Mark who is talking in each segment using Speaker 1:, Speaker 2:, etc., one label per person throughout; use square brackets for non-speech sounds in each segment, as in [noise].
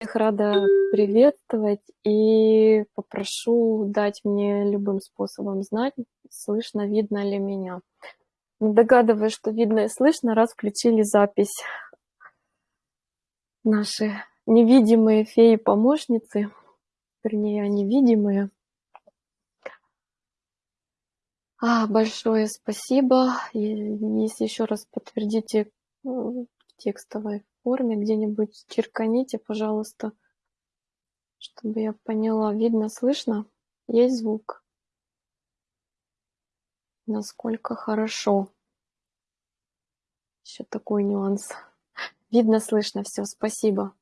Speaker 1: рада приветствовать и попрошу дать мне любым способом знать, слышно, видно ли меня. Догадываюсь, что видно и слышно, раз включили запись. Наши невидимые феи-помощницы, вернее, они видимые. А, большое спасибо. Если еще раз подтвердите в текстовой форме где-нибудь черканите, пожалуйста, чтобы я поняла. Видно, слышно? Есть звук? Насколько хорошо. Еще такой нюанс. Видно, слышно, все, спасибо.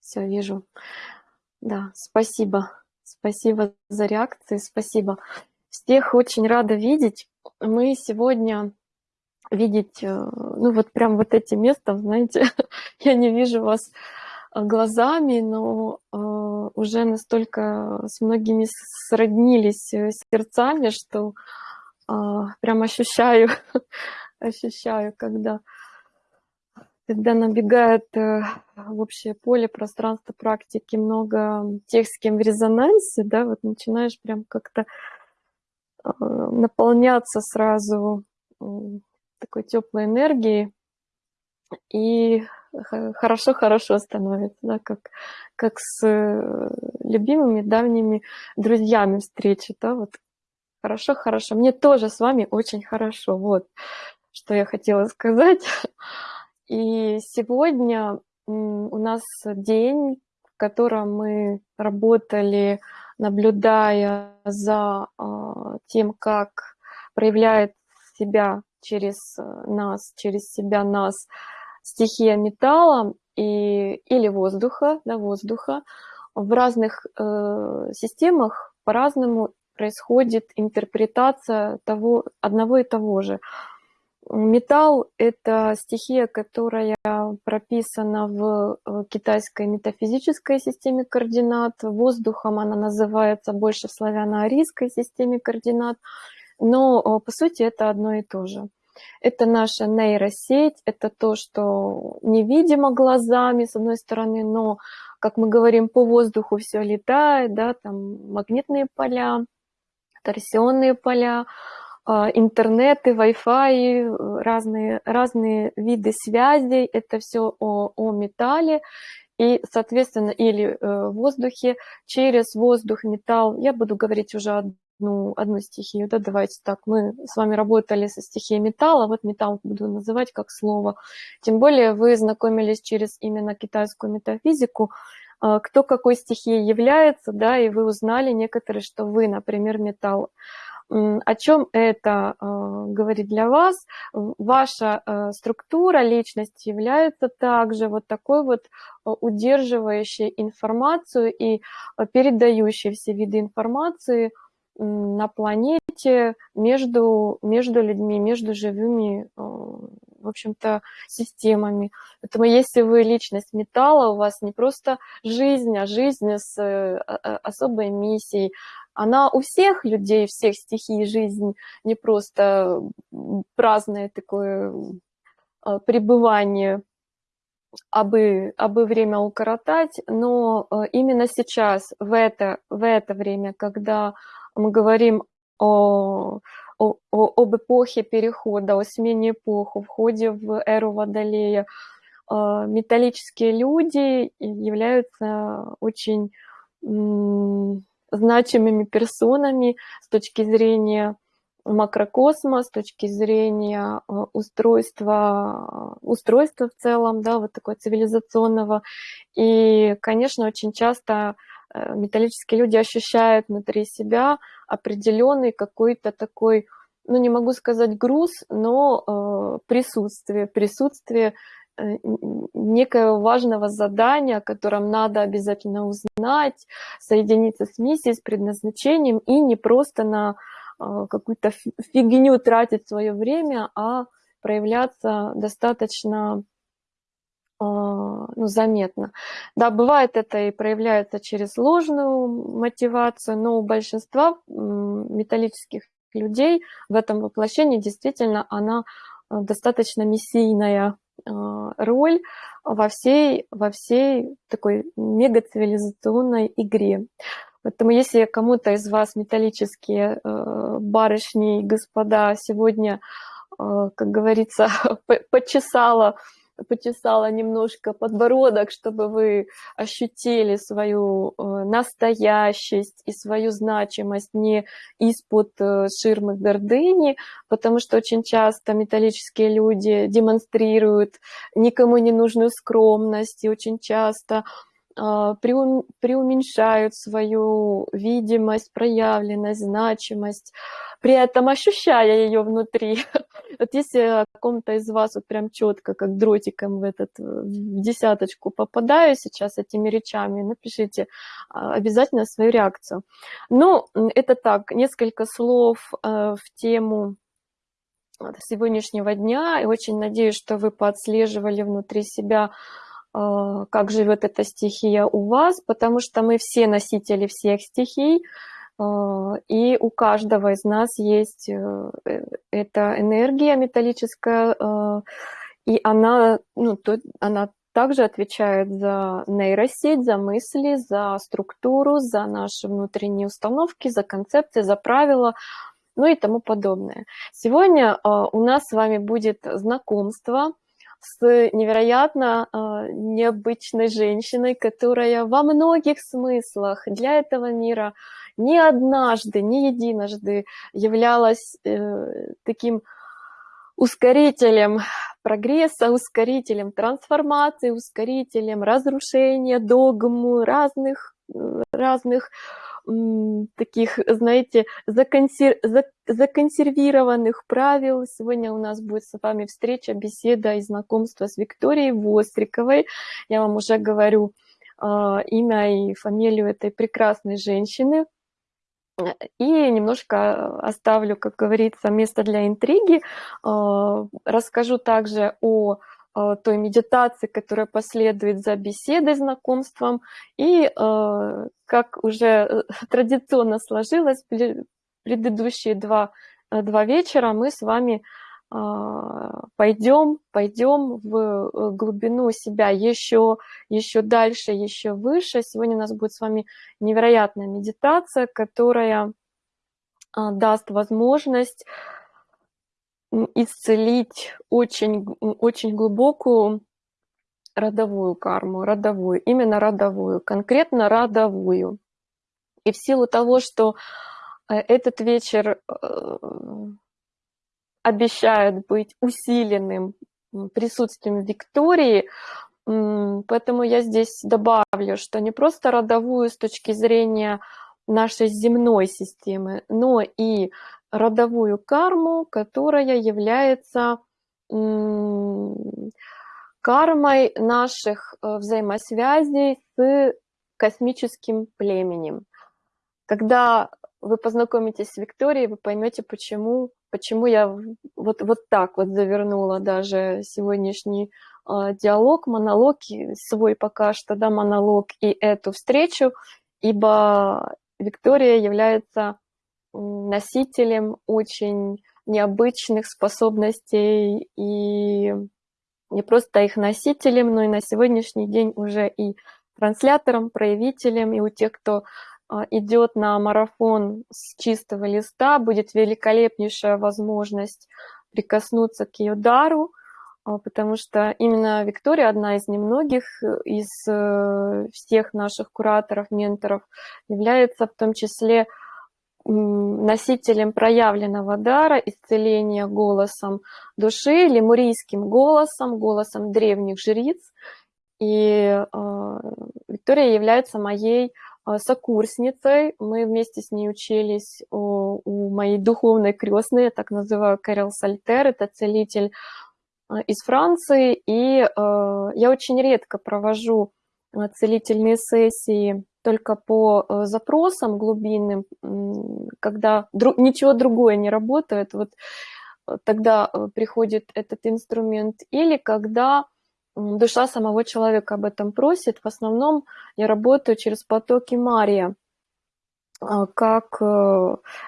Speaker 1: Все, вижу. Да, спасибо. Спасибо за реакции, спасибо. Всех очень рада видеть. Мы сегодня видеть, э, ну вот прям вот эти места, знаете, [laughs] я не вижу вас э, глазами, но э, уже настолько с многими сроднились сердцами, что прям ощущаю, [laughs] ощущаю, когда, когда набегает в общее поле пространство практики много тех, с кем в резонансе, да, вот начинаешь прям как-то наполняться сразу такой теплой энергии, и хорошо-хорошо становится, да, как, как с э, любимыми давними друзьями встречи, да, вот хорошо-хорошо. Мне тоже с вами очень хорошо, вот что я хотела сказать. [laughs] И сегодня у нас день, в котором мы работали, наблюдая за а, тем, как проявляет себя через э, нас, через себя нас стихия металла и, или воздуха, да, воздуха. В разных э, системах по-разному происходит интерпретация того, одного и того же. Металл – это стихия, которая прописана в э, китайской метафизической системе координат. Воздухом она называется больше в славяно-арийской системе координат. Но, по сути, это одно и то же. Это наша нейросеть, это то, что невидимо глазами, с одной стороны, но, как мы говорим, по воздуху все летает, да, там магнитные поля, торсионные поля, а, интернеты, Wi-Fi, разные, разные виды связей, это все о, о металле, и, соответственно, или э, в воздухе, через воздух, металл, я буду говорить уже о ну, одну стихию, да, давайте так, мы с вами работали со стихией металла, вот металл буду называть как слово, тем более вы знакомились через именно китайскую метафизику, а, кто какой стихией является, да, и вы узнали некоторые, что вы, например, металл. О чем это э, говорит для вас? Ваша э, структура личности является также вот такой вот удерживающей информацию и передающей все виды информации – на планете между, между людьми, между живыми, э, в общем-то, системами. Поэтому если вы личность металла, у вас не просто жизнь, а жизнь с э, особой миссией. Она у всех людей, всех стихий жизнь, не просто праздное такое э, пребывание абы, абы время укоротать, но именно сейчас, в это, в это время, когда мы говорим о, о, об эпохе перехода, о смене эпох, о входе в эру Водолея. А, металлические люди являются очень значимыми персонами с точки зрения макрокосма, с точки зрения а, устройства, устройства в целом, да, вот такого цивилизационного. И, конечно, очень часто Э, металлические люди ощущают внутри себя определенный какой-то такой, ну не могу сказать груз, но э, присутствие, присутствие э, некого важного задания, о котором надо обязательно узнать, соединиться с миссией, с предназначением и не просто на э, какую-то фигню тратить свое время, а проявляться достаточно ну, заметно. Да, бывает это и проявляется через ложную мотивацию, но у большинства металлических людей в этом воплощении действительно она а, достаточно миссийная, роль во всей, во всей такой мегацивилизационной игре. Поэтому если кому-то из вас металлические барышни и господа сегодня, как говорится, [laughs] почесала почесала немножко подбородок, чтобы вы ощутили свою э, настоящесть и свою значимость не из-под э, ширмы гордыни, потому что очень часто металлические люди демонстрируют никому не нужную скромность и очень часто преуменьшают свою видимость, проявленность, значимость, при этом ощущая ее внутри. [laughs] Вот если кому-то из вас вот прям четко, как дротиком в, этот, в десяточку попадаю сейчас этими речами, напишите а, обязательно свою реакцию. Ну, это так, несколько слов э, в тему сегодняшнего дня. И очень надеюсь, что вы поотслеживали внутри себя а, как живет эта стихия у вас, потому что мы все носители всех стихий, а, и у каждого из нас есть э, э, эта энергия металлическая, а, и она, ну, то, она также отвечает за нейросеть, за мысли, за структуру, за наши внутренние установки, за концепции, за правила, ну и тому подобное. Сегодня у нас с вами будет знакомство – с невероятно э, необычной женщиной, которая во многих смыслах для этого мира не однажды, не единожды являлась э, таким ускорителем прогресса, ускорителем трансформации, ускорителем разрушения догм разных, разных таких, знаете, законсер... законсервированных правил. Сегодня у нас будет с вами встреча, беседа и знакомство с Викторией Востриковой. Я вам уже говорю а, имя и фамилию этой прекрасной женщины. И немножко оставлю, как говорится, место для интриги. А, расскажу также о той медитации, которая последует за беседой, знакомством. И, э, как уже э, [laughs] традиционно сложилось, предыдущие два, два вечера мы с вами пойдем, пойдем в глубину себя еще, еще дальше, еще выше. Сегодня у нас будет с вами невероятная медитация, которая даст возможность исцелить очень, очень глубокую родовую карму, родовую, именно родовую, конкретно родовую. И в силу того, что э, этот вечер э, обещает быть усиленным присутствием Виктории, поэтому я здесь добавлю, что не просто родовую с точки зрения нашей земной системы, но и родовую карму, которая является кармой наших э, взаимосвязей с космическим племенем. Когда вы познакомитесь с Викторией, вы поймете, почему, почему я вот, вот так вот завернула даже сегодняшний э, диалог, монолог, свой пока что, да, монолог и эту встречу, ибо Виктория является носителем очень необычных способностей и не просто их носителем, но и на сегодняшний день уже и транслятором, проявителем, и у тех, кто а, идет на марафон с чистого листа, будет великолепнейшая возможность прикоснуться к ее дару, а, потому что именно Виктория одна из немногих из э, всех наших кураторов, менторов, является в том числе носителем проявленного дара исцеления голосом души, лемурийским голосом, голосом древних жриц. И э, Виктория является моей э, сокурсницей. Мы вместе с ней учились у, у моей духовной крестной, я так называю Кэрол Сальтер, это целитель э, из Франции. И э, я очень редко провожу целительные сессии только по э, запросам глубинным, когда ничего другое не работает, вот э, тогда э, приходит этот инструмент, или когда душа самого человека об этом просит. В основном я работаю через потоки Мария, как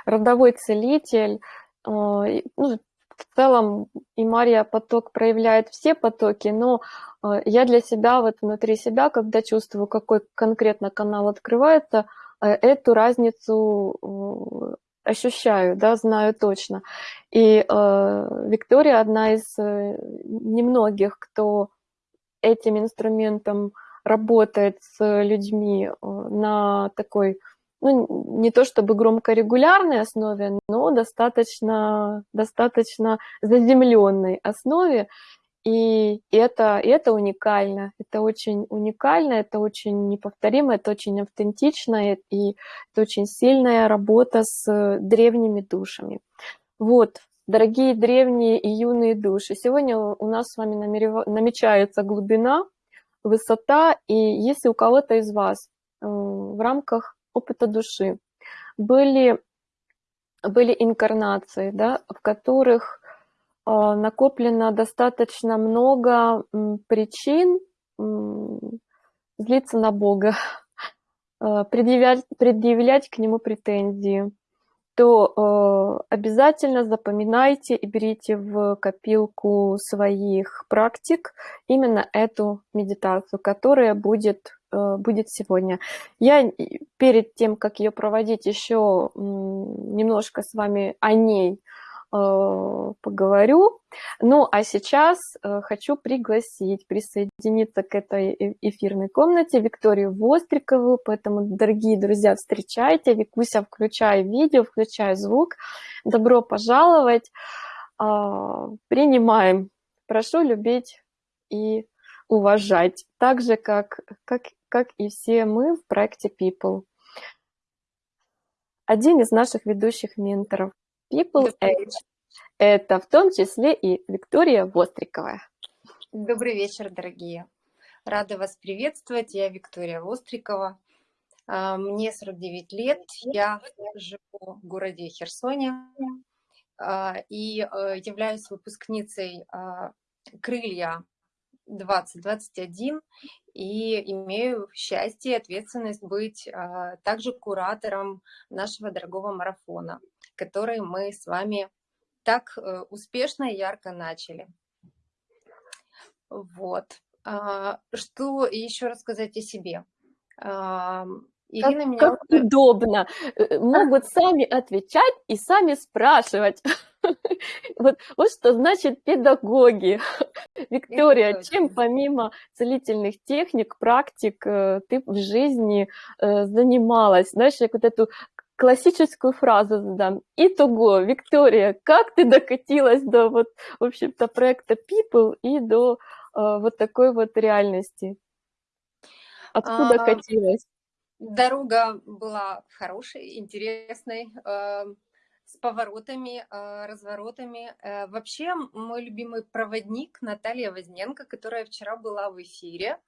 Speaker 1: родовой целитель, ну, в целом и Мария поток проявляет все потоки, но э, я для себя, вот внутри себя, когда чувствую, какой конкретно канал открывается, э, эту разницу ощущаю, да, знаю точно. И э, Виктория одна из немногих, кто этим инструментом работает с людьми на такой ну, не то чтобы громко регулярной основе, но достаточно, достаточно заземленной основе. И это, это уникально, это очень уникально, это очень неповторимо, это очень автентично, и это очень сильная работа с древними душами. Вот, дорогие древние и юные души, сегодня у нас с вами намерев... намечается глубина, высота, и если у кого-то из вас э, в рамках опыта души. Были, были инкарнации, да, в которых э, накоплено достаточно много причин злиться на Бога, э, [laughs] предъявлять, предъявлять к Нему претензии, то э, обязательно запоминайте и берите в копилку своих практик именно эту медитацию, которая будет будет сегодня. Я перед тем, как ее проводить, еще немножко с вами о ней э, поговорю. Ну, а сейчас э, хочу пригласить присоединиться к этой эфирной комнате Викторию Вострикову, поэтому, дорогие друзья, встречайте. Викуся, включай видео, включай звук. Добро пожаловать. Принимаем. Прошу любить и уважать, так же, как, как как и все мы в проекте People. Один из наших ведущих менторов People Edge – это в том числе и Виктория Вострикова.
Speaker 2: Добрый вечер, дорогие. Рада вас приветствовать. Я Виктория Вострикова. А, мне 49 лет. Я живу в городе Херсоне а, и э, являюсь выпускницей а, «Крылья 2021 и имею счастье и ответственность быть а, также куратором нашего дорогого марафона, который мы с вами так а, успешно и ярко начали. Вот. А, что еще рассказать о себе?
Speaker 1: А, Ирина как, меня... Как удобно. Э, могут сами отвечать и сами спрашивать. [laughs] Вот, вот что значит педагоги. [laughs] Виктория, чем помимо целительных техник, практик э, ты в жизни э, занималась? Знаешь, я вот эту классическую фразу задам. Итого, Виктория, как ты докатилась до вот, в общем-то, проекта People и до э, вот такой вот реальности? Откуда а, катилась?
Speaker 2: Дорога была хорошей, интересной. Э, с поворотами, а, разворотами. Э, вообще, мой любимый проводник Наталья Возненко, которая вчера была в эфире,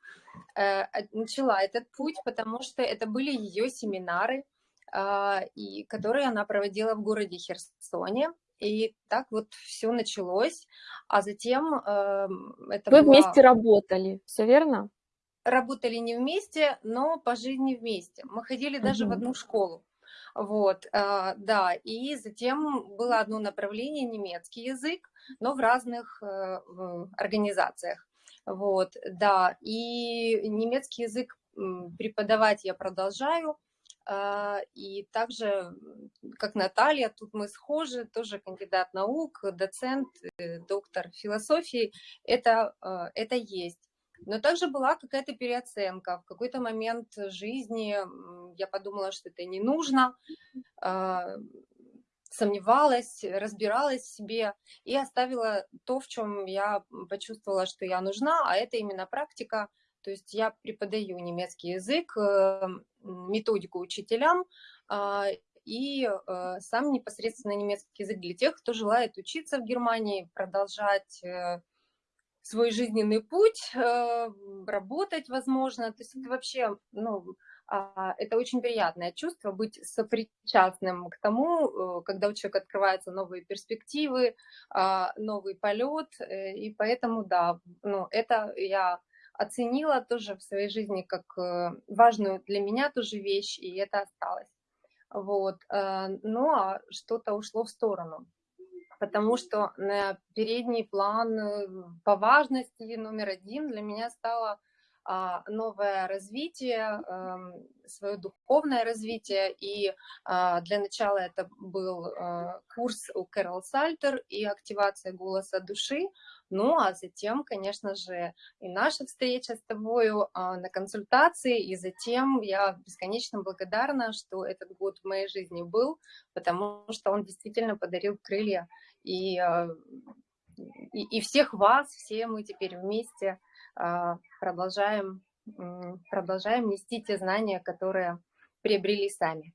Speaker 2: э, начала этот путь, потому что это были ее семинары, а, и которые она проводила в городе Херсоне. И так вот все началось, а затем
Speaker 1: это Вы была... вместе работали, все верно?
Speaker 2: Работали не вместе, но по жизни вместе. Мы ходили даже угу. в одну школу. Вот, а, да, и затем было одно направление, немецкий язык, но в разных э, организациях. Вот, да, и немецкий язык преподавать я продолжаю, а, и также, как Наталья, тут мы схожи, тоже кандидат наук, доцент, э, доктор философии, это, а, это есть. Но также была какая-то переоценка. В какой-то момент жизни я подумала, что это не нужно, а, сомневалась, разбиралась в себе и оставила то, в чем я почувствовала, что я нужна, а это именно практика. То есть я преподаю немецкий язык, э, методику учителям, а, и э, сам непосредственно немецкий язык для тех, кто желает учиться в Германии, продолжать э, свой жизненный путь, э, работать, возможно. То есть это вообще, ну, а, это очень приятное чувство быть сопричастным к тому, э, когда у человека открываются новые перспективы, а, новый полет, э, и поэтому, да, ну, это я оценила тоже в своей жизни как важную для меня тоже вещь, и это осталось. Вот. Ну, а что-то ушло в сторону. Потому что на передний план э, по важности номер один для меня стало а, новое развитие, эм, свое духовное развитие. И а, для начала это был э, курс у Кэрол Сальтер и активация голоса души. Ну, а затем, конечно же, и наша встреча с тобою а, на консультации, и затем я бесконечно благодарна, что этот год в моей жизни был, потому что он действительно подарил крылья. И, и, и всех вас, все мы теперь вместе а, продолжаем, продолжаем нести те знания, которые приобрели сами.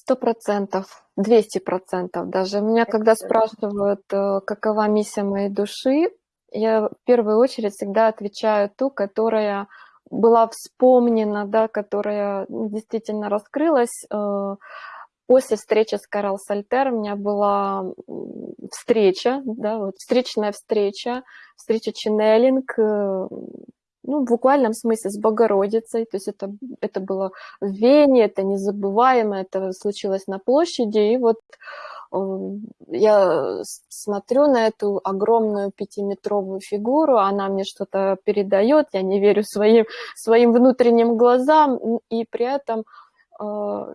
Speaker 1: Сто процентов, двести процентов даже. Меня когда спрашивают, э, какова миссия моей души, я в первую очередь всегда отвечаю ту, которая была вспомнена, да, которая действительно раскрылась. Э, после встречи с Карл Сальтер у меня была встреча, да, вот встречная встреча, встреча ченнелинг, э, ну, в буквальном смысле с Богородицей, то есть это, это было в Вене, это незабываемо, это случилось на площади, и вот э, я смотрю на эту огромную пятиметровую фигуру, она мне что-то передает, я не верю своим, своим внутренним глазам, и при этом э,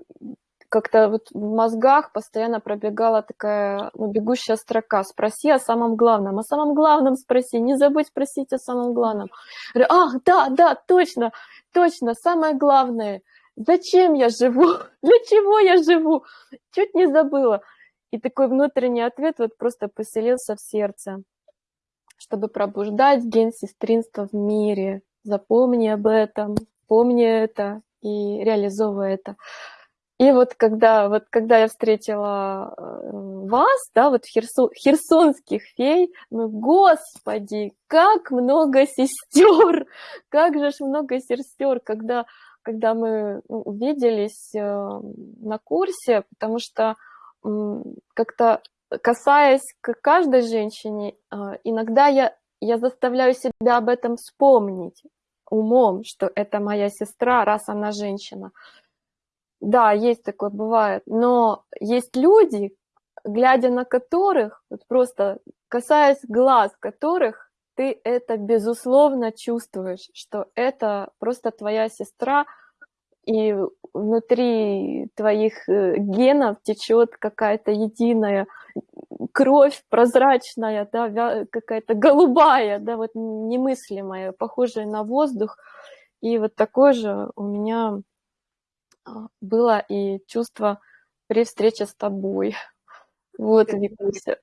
Speaker 1: как-то вот в мозгах постоянно пробегала такая ну, бегущая строка. Спроси о самом главном. О самом главном спроси. Не забудь спросить о самом главном. Говорю, ах, да, да, точно, точно, самое главное. Зачем я живу? [laughs] Для чего я живу? Чуть не забыла. И такой внутренний ответ вот просто поселился в сердце. Чтобы пробуждать ген сестринства в мире. Запомни об этом, помни это и реализовывай это. И вот когда, вот когда я встретила э, вас, да, вот херсо, херсонских фей, ну, господи, как много сестер, [laughs] как же ж много сестер, когда, когда мы ну, увиделись э, на курсе, потому что как-то касаясь к каждой женщине, э, иногда я, я заставляю себя об этом вспомнить умом, что это моя сестра, раз она женщина. Да, есть такое, бывает. Но есть люди, глядя на которых, вот просто касаясь глаз которых, ты это безусловно чувствуешь, что это просто твоя сестра, и внутри твоих э, генов течет какая-то единая кровь прозрачная, да, какая-то голубая, да, вот немыслимая, похожая на воздух. И вот такое же у меня было и чувство при встрече с тобой. [laughs] Вот, Викуся.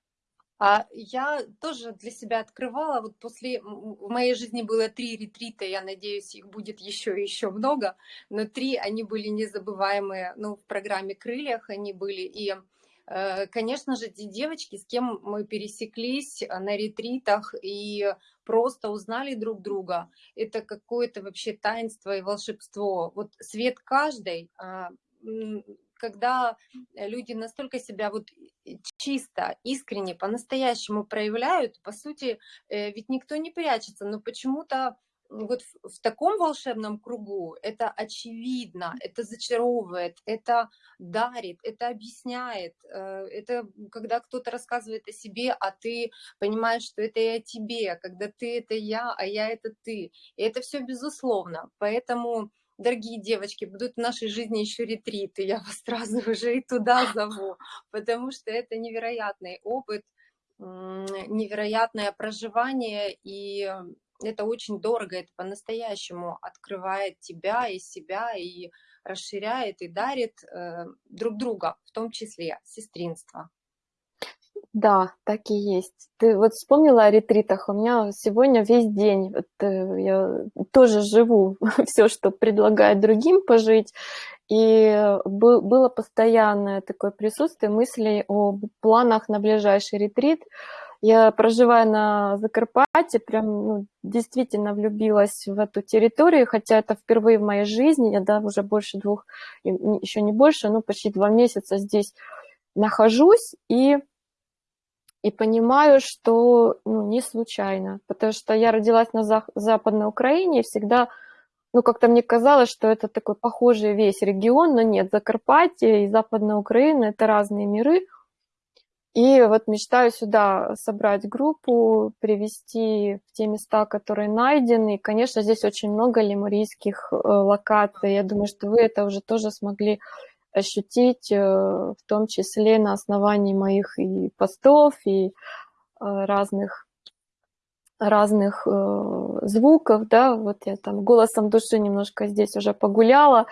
Speaker 2: А я тоже для себя открывала, вот после, в моей жизни было три ретрита, я надеюсь, их будет еще и еще много, но три, они были незабываемые, ну, в программе «Крыльях» они были, и Э, конечно же, те девочки, с кем мы пересеклись э, на ретритах и просто узнали друг друга, это какое-то вообще таинство и волшебство. Вот свет каждой, а, когда люди настолько себя вот чисто, искренне, по-настоящему проявляют, по сути, э, ведь никто не прячется, но почему-то вот в, в таком волшебном кругу это очевидно, это зачаровывает, это дарит, это объясняет. Э, это когда кто-то рассказывает о себе, а ты понимаешь, что это о тебе, когда ты это я, а я это ты. И это все безусловно. Поэтому дорогие девочки, будут в нашей жизни еще ретриты, я вас [laughs] сразу уже и туда зову, потому что это невероятный опыт, невероятное проживание, и это очень дорого, это по-настоящему открывает тебя и себя, и расширяет, и дарит э, друг друга, в том числе сестринство.
Speaker 1: Да, так и есть. Ты вот вспомнила о ретритах. У меня сегодня весь день, вот, э, я тоже живу [laughs] все, что предлагает другим пожить, и было постоянное такое присутствие мыслей о планах на ближайший ретрит. Я, проживая на Закарпатье, прям ну, действительно влюбилась в эту территорию, хотя это впервые в моей жизни, я да, уже больше двух, еще не больше, но почти два месяца здесь нахожусь и, и понимаю, что ну, не случайно, потому что я родилась на Западной Украине и всегда ну, как-то мне казалось, что это такой похожий весь регион, но нет, Закарпатье и Западная Украина – это разные миры – И вот мечтаю сюда собрать группу, привести в те места, которые найдены. И, конечно, здесь очень много лемурийских э, локаций. Я думаю, что вы это уже тоже смогли ощутить, э, в том числе на основании моих и постов, и э, разных разных звуков, да, вот я там голосом души немножко здесь уже погуляла,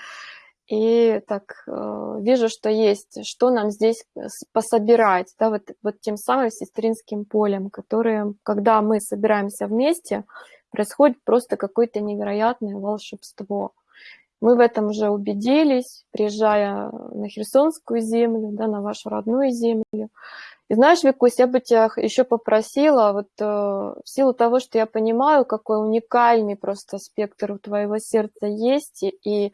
Speaker 1: и так э, вижу, что есть, что нам здесь пособирать, да, вот, вот тем самым сестринским полем, которые, когда мы собираемся вместе, происходит просто какое-то невероятное волшебство. Мы в этом уже убедились, приезжая на Херсонскую землю, да, на вашу родную землю. И знаешь, Викусь, я бы тебя еще попросила, вот э, в силу того, что я понимаю, какой уникальный просто спектр у твоего сердца есть, и, и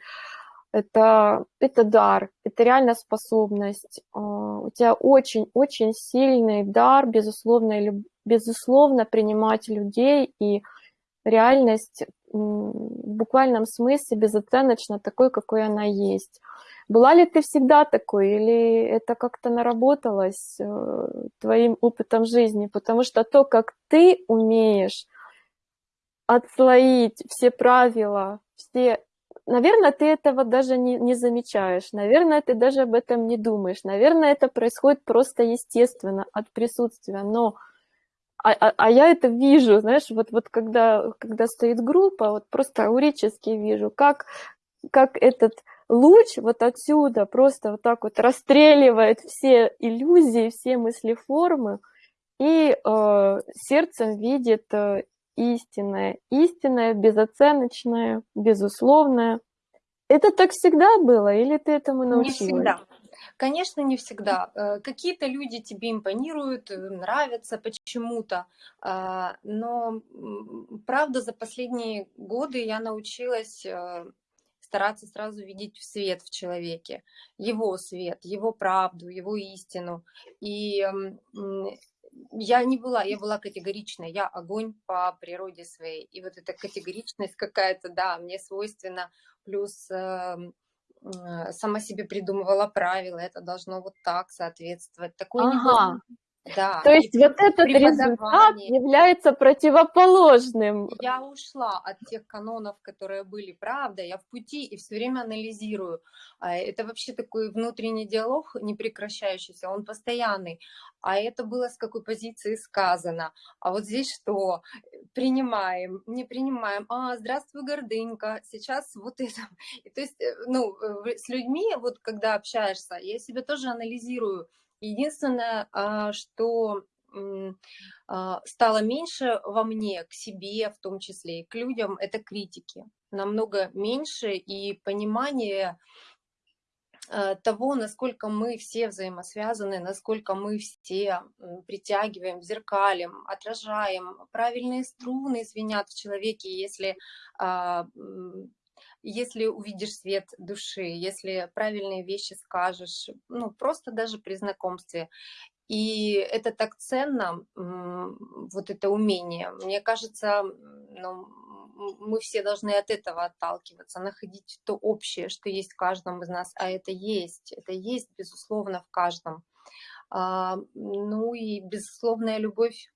Speaker 1: это, это дар, это реально способность. А, у тебя очень-очень сильный дар, безусловно, безусловно принимать людей и реальность в буквальном смысле безоценочно такой, какой она есть. Была ли ты всегда такой, или это как-то наработалось э, твоим опытом жизни? Потому что то, как ты умеешь отслоить все правила, все наверное, ты этого даже не, не замечаешь, наверное, ты даже об этом не думаешь, наверное, это происходит просто естественно от присутствия, но а, а, а я это вижу, знаешь, вот, вот когда, когда стоит группа, вот просто аурически вижу, как, как этот луч вот отсюда просто вот так вот расстреливает все иллюзии, все мыслеформы, и э, сердцем видит э, истинное, истинное, безоценочное, безусловное. Это так всегда было, или ты этому научилась?
Speaker 2: Не всегда. Конечно, не всегда. Э, какие-то люди тебе импонируют, э, нравятся почему-то, а, но правда за последние годы я научилась э, стараться сразу видеть свет в человеке, его свет, его правду, его истину. И я не была, я была категоричной, я огонь по природе своей. И вот эта категоричность какая-то, да, мне свойственна, плюс э, э, сама себе придумывала правила, это должно вот так соответствовать. Такое ага. Не
Speaker 1: да. То есть вот этот результат является противоположным.
Speaker 2: Я ушла от тех канонов, которые были, правда, я в пути и все время анализирую. А, это вообще такой внутренний диалог непрекращающийся, он постоянный. А это было с какой позиции сказано. А вот здесь что? Принимаем, не принимаем. А, здравствуй, гордынька, сейчас вот это. [laughs] И то есть, э, ну, с людьми, вот когда общаешься, я себя тоже анализирую, Единственное, а, что а, стало меньше во мне, к себе в том числе, и к людям, это критики. Намного меньше и понимание а, того, насколько мы все взаимосвязаны, насколько мы все притягиваем, зеркалим, отражаем. Правильные струны звенят в человеке, если если увидишь свет души, если правильные вещи скажешь, ну, просто даже при знакомстве. И это так ценно, вот это умение. Мне кажется, ну, мы все должны от этого отталкиваться, находить то общее, что есть в каждом из нас, а это есть, это есть, безусловно, в каждом. А, ну и безусловная любовь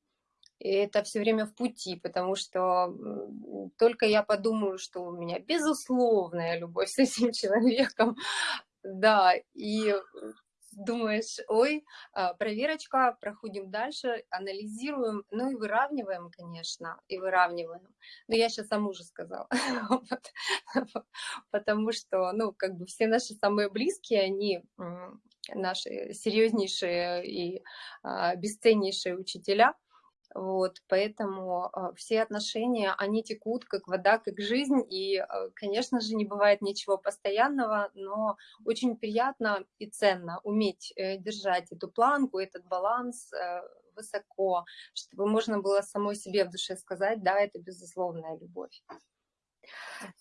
Speaker 2: и это все время в пути, потому что только я подумаю, что у меня безусловная любовь [laughs] с этим человеком, да, и думаешь, ой, а, проверочка, проходим дальше, анализируем, ну и выравниваем, конечно, и выравниваем. Но я сейчас о муже сказала, [laughs] потому что, ну, как бы все наши самые близкие, они наши серьезнейшие и а, бесценнейшие учителя – вот, поэтому э, все отношения, они текут как вода, как жизнь, и, э, конечно же, не бывает ничего постоянного, но очень приятно и ценно уметь э, держать эту планку, этот баланс э, высоко, чтобы можно было самой себе в душе сказать, да, это безусловная любовь.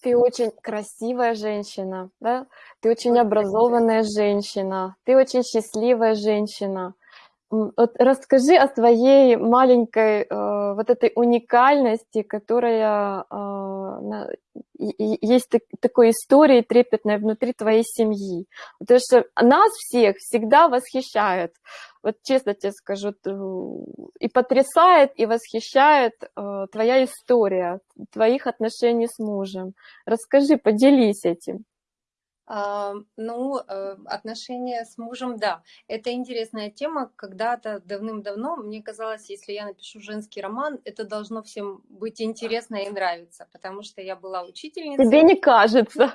Speaker 1: Ты очень красивая женщина, да? Ты очень образованная женщина, ты очень счастливая женщина. Вот расскажи о своей маленькой э, вот этой уникальности, которая э, на, есть так, такой истории трепетной внутри твоей семьи. Потому что нас всех всегда восхищает, вот честно тебе скажу, и потрясает, и восхищает э, твоя история, твоих отношений с мужем. Расскажи, поделись этим.
Speaker 2: А, ну, э, отношения с мужем, да, это интересная тема. Когда-то давным-давно мне казалось, если я напишу женский роман, это должно всем быть интересно и нравиться, потому что я была учительницей.
Speaker 1: Тебе не кажется?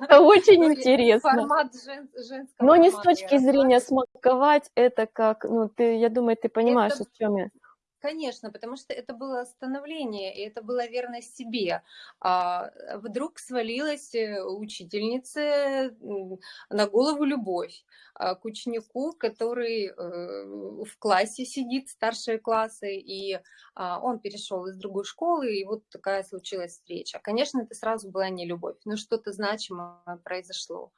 Speaker 1: Это [laughs] очень ну, интересно. Формат женского Но не с точки зрения смаковать, это как, ну, ты, я думаю, ты понимаешь, о чем я.
Speaker 2: Конечно, потому что это было становление, и это была верность себе. А вдруг свалилась э, учительнице на голову любовь а, к ученику, который э, в классе сидит, старшие классы, и а, он перешел из другой школы, и вот такая случилась встреча. Конечно, это сразу была не любовь, но что-то значимое произошло.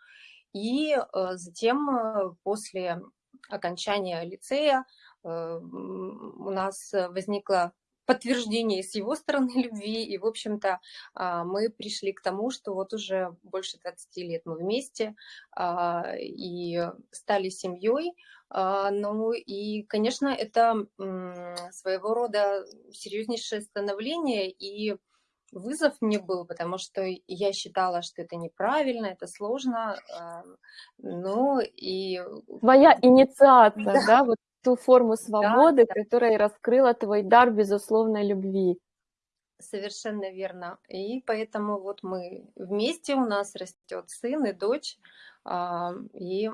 Speaker 2: И э, затем после окончания лицея Э, у нас возникло подтверждение с его [laughs] стороны любви, и, в общем-то, а, мы пришли к тому, что вот уже больше 20 лет мы вместе а, и стали семьей, а, ну и, конечно, это своего рода серьезнейшее становление и вызов мне был, потому что я считала, что это неправильно, это сложно, ну и...
Speaker 1: Твоя [laughs] инициация, да, да вот ту форму свободы, да, которая раскрыла твой дар безусловной любви.
Speaker 2: Совершенно верно. И поэтому вот мы вместе, у нас растет сын и дочь, а, и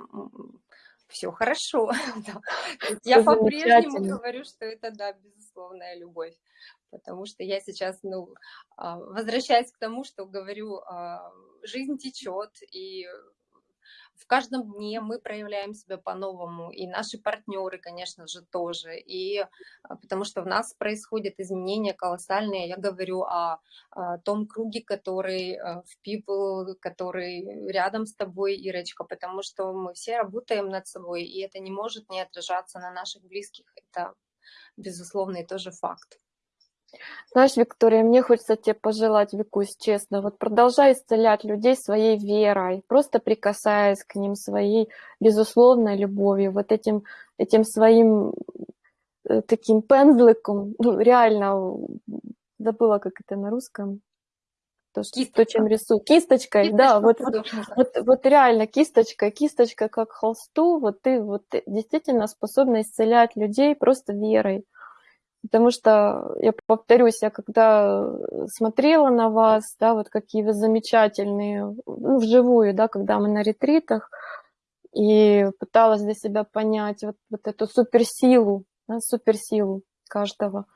Speaker 2: все хорошо. [laughs] Я по-прежнему говорю, что это, да, безусловная любовь. Потому что я сейчас, ну, а, возвращаясь к тому, что говорю, а, жизнь течет, и в каждом дне мы проявляем себя по-новому, и наши партнеры, конечно же, тоже, и а, потому что в нас происходят изменения колоссальные. Я говорю о, о том круге, который а, в People, который рядом с тобой, Ирочка, потому что мы все работаем над собой, и это не может не отражаться на наших близких. Это безусловный тоже факт.
Speaker 1: Знаешь, Виктория, мне хочется тебе пожелать, Викусь, честно, вот продолжай исцелять людей своей верой, просто прикасаясь к ним своей безусловной любовью, вот этим, этим своим э, таким пензликом, ну, реально, забыла, как это на русском, то, что, то чем рисую, кисточкой, кисточкой да, вот, вот, вот, вот реально кисточка, кисточка как холсту, вот ты вот действительно способна исцелять людей просто верой. Потому что, я повторюсь, я когда смотрела на вас, да, вот какие вы замечательные, ну, вживую, да, когда мы на ретритах, и пыталась для себя понять вот, вот эту суперсилу, да, суперсилу каждого.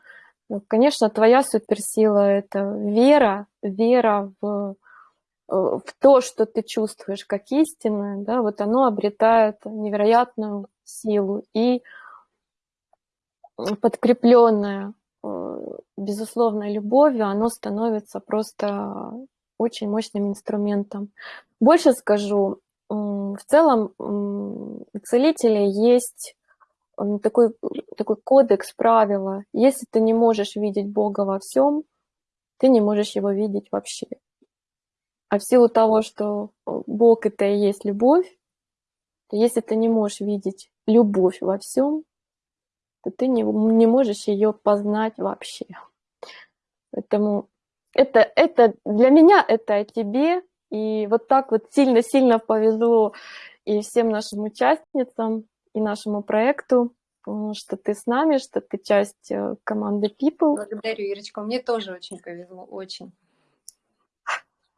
Speaker 1: Ну, конечно, твоя суперсила – это вера, вера в, в то, что ты чувствуешь как истинное, да, вот оно обретает невероятную силу. И подкрепленное э, безусловной любовью, оно становится просто очень мощным инструментом. Больше скажу, в целом у целителя есть такой, такой кодекс, правила. Если ты не можешь видеть Бога во всем, ты не можешь его видеть вообще. А в силу того, что Бог это и есть любовь, если ты не можешь видеть любовь во всем, то ты не, не можешь ее познать вообще. Поэтому это, это для меня это о тебе. И вот так вот сильно-сильно повезло и всем нашим участницам, и нашему проекту, что ты с нами, что ты часть э, команды People.
Speaker 2: Благодарю, Ирочка. Мне тоже очень повезло, очень.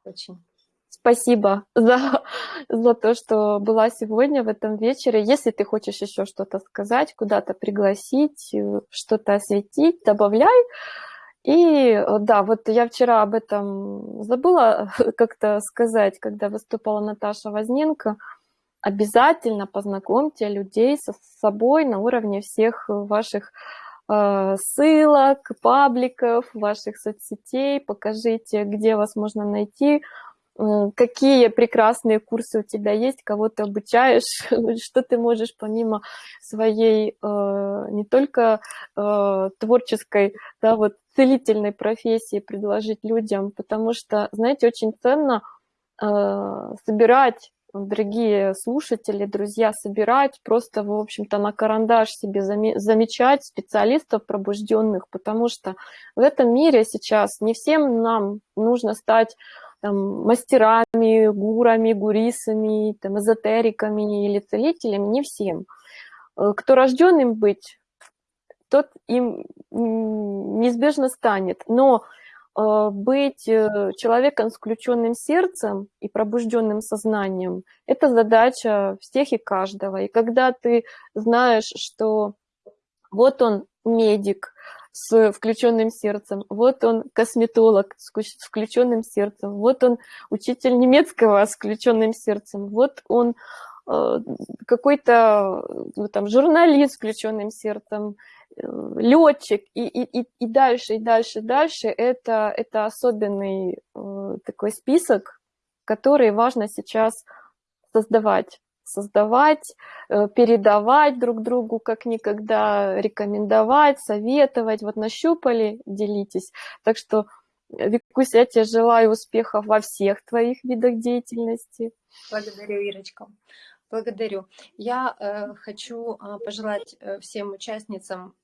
Speaker 1: Очень. Спасибо за, за то, что была сегодня в этом вечере. Если ты хочешь еще что-то сказать, куда-то пригласить, э, что-то осветить, добавляй. И э, да, вот я вчера об этом забыла [laughs] как-то сказать, когда выступала Наташа Возненко. Обязательно познакомьте людей со собой на уровне всех ваших э, ссылок, пабликов, ваших соцсетей, покажите, где вас можно найти, какие прекрасные курсы у тебя есть, кого ты обучаешь, [laughs] что ты можешь помимо своей э, не только э, творческой, да, вот целительной профессии предложить людям, потому что, знаете, очень ценно э, собирать дорогие слушатели, друзья, собирать, просто, в общем-то, на карандаш себе замечать специалистов пробужденных, потому что в этом мире сейчас не всем нам нужно стать там, мастерами, гурами, гурисами, там, эзотериками или целителями, не всем. Э, кто рожден им быть, тот им неизбежно станет. Но э, быть э, человеком с включенным сердцем и пробужденным сознанием – это задача всех и каждого. И когда ты знаешь, что вот он медик, с включенным сердцем, вот он косметолог с включенным сердцем, вот он учитель немецкого с включенным сердцем, вот он э, какой-то ну, там журналист с включенным сердцем, э, летчик и, и, и дальше, и дальше, и дальше. Это, это особенный э, такой список, который важно сейчас создавать создавать, э, передавать друг другу как никогда, рекомендовать, советовать. Вот нащупали, делитесь. Так что, Викусь, я тебе желаю успехов во всех твоих видах деятельности.
Speaker 2: Благодарю, Ирочка. Благодарю. Я э, хочу э, пожелать всем участницам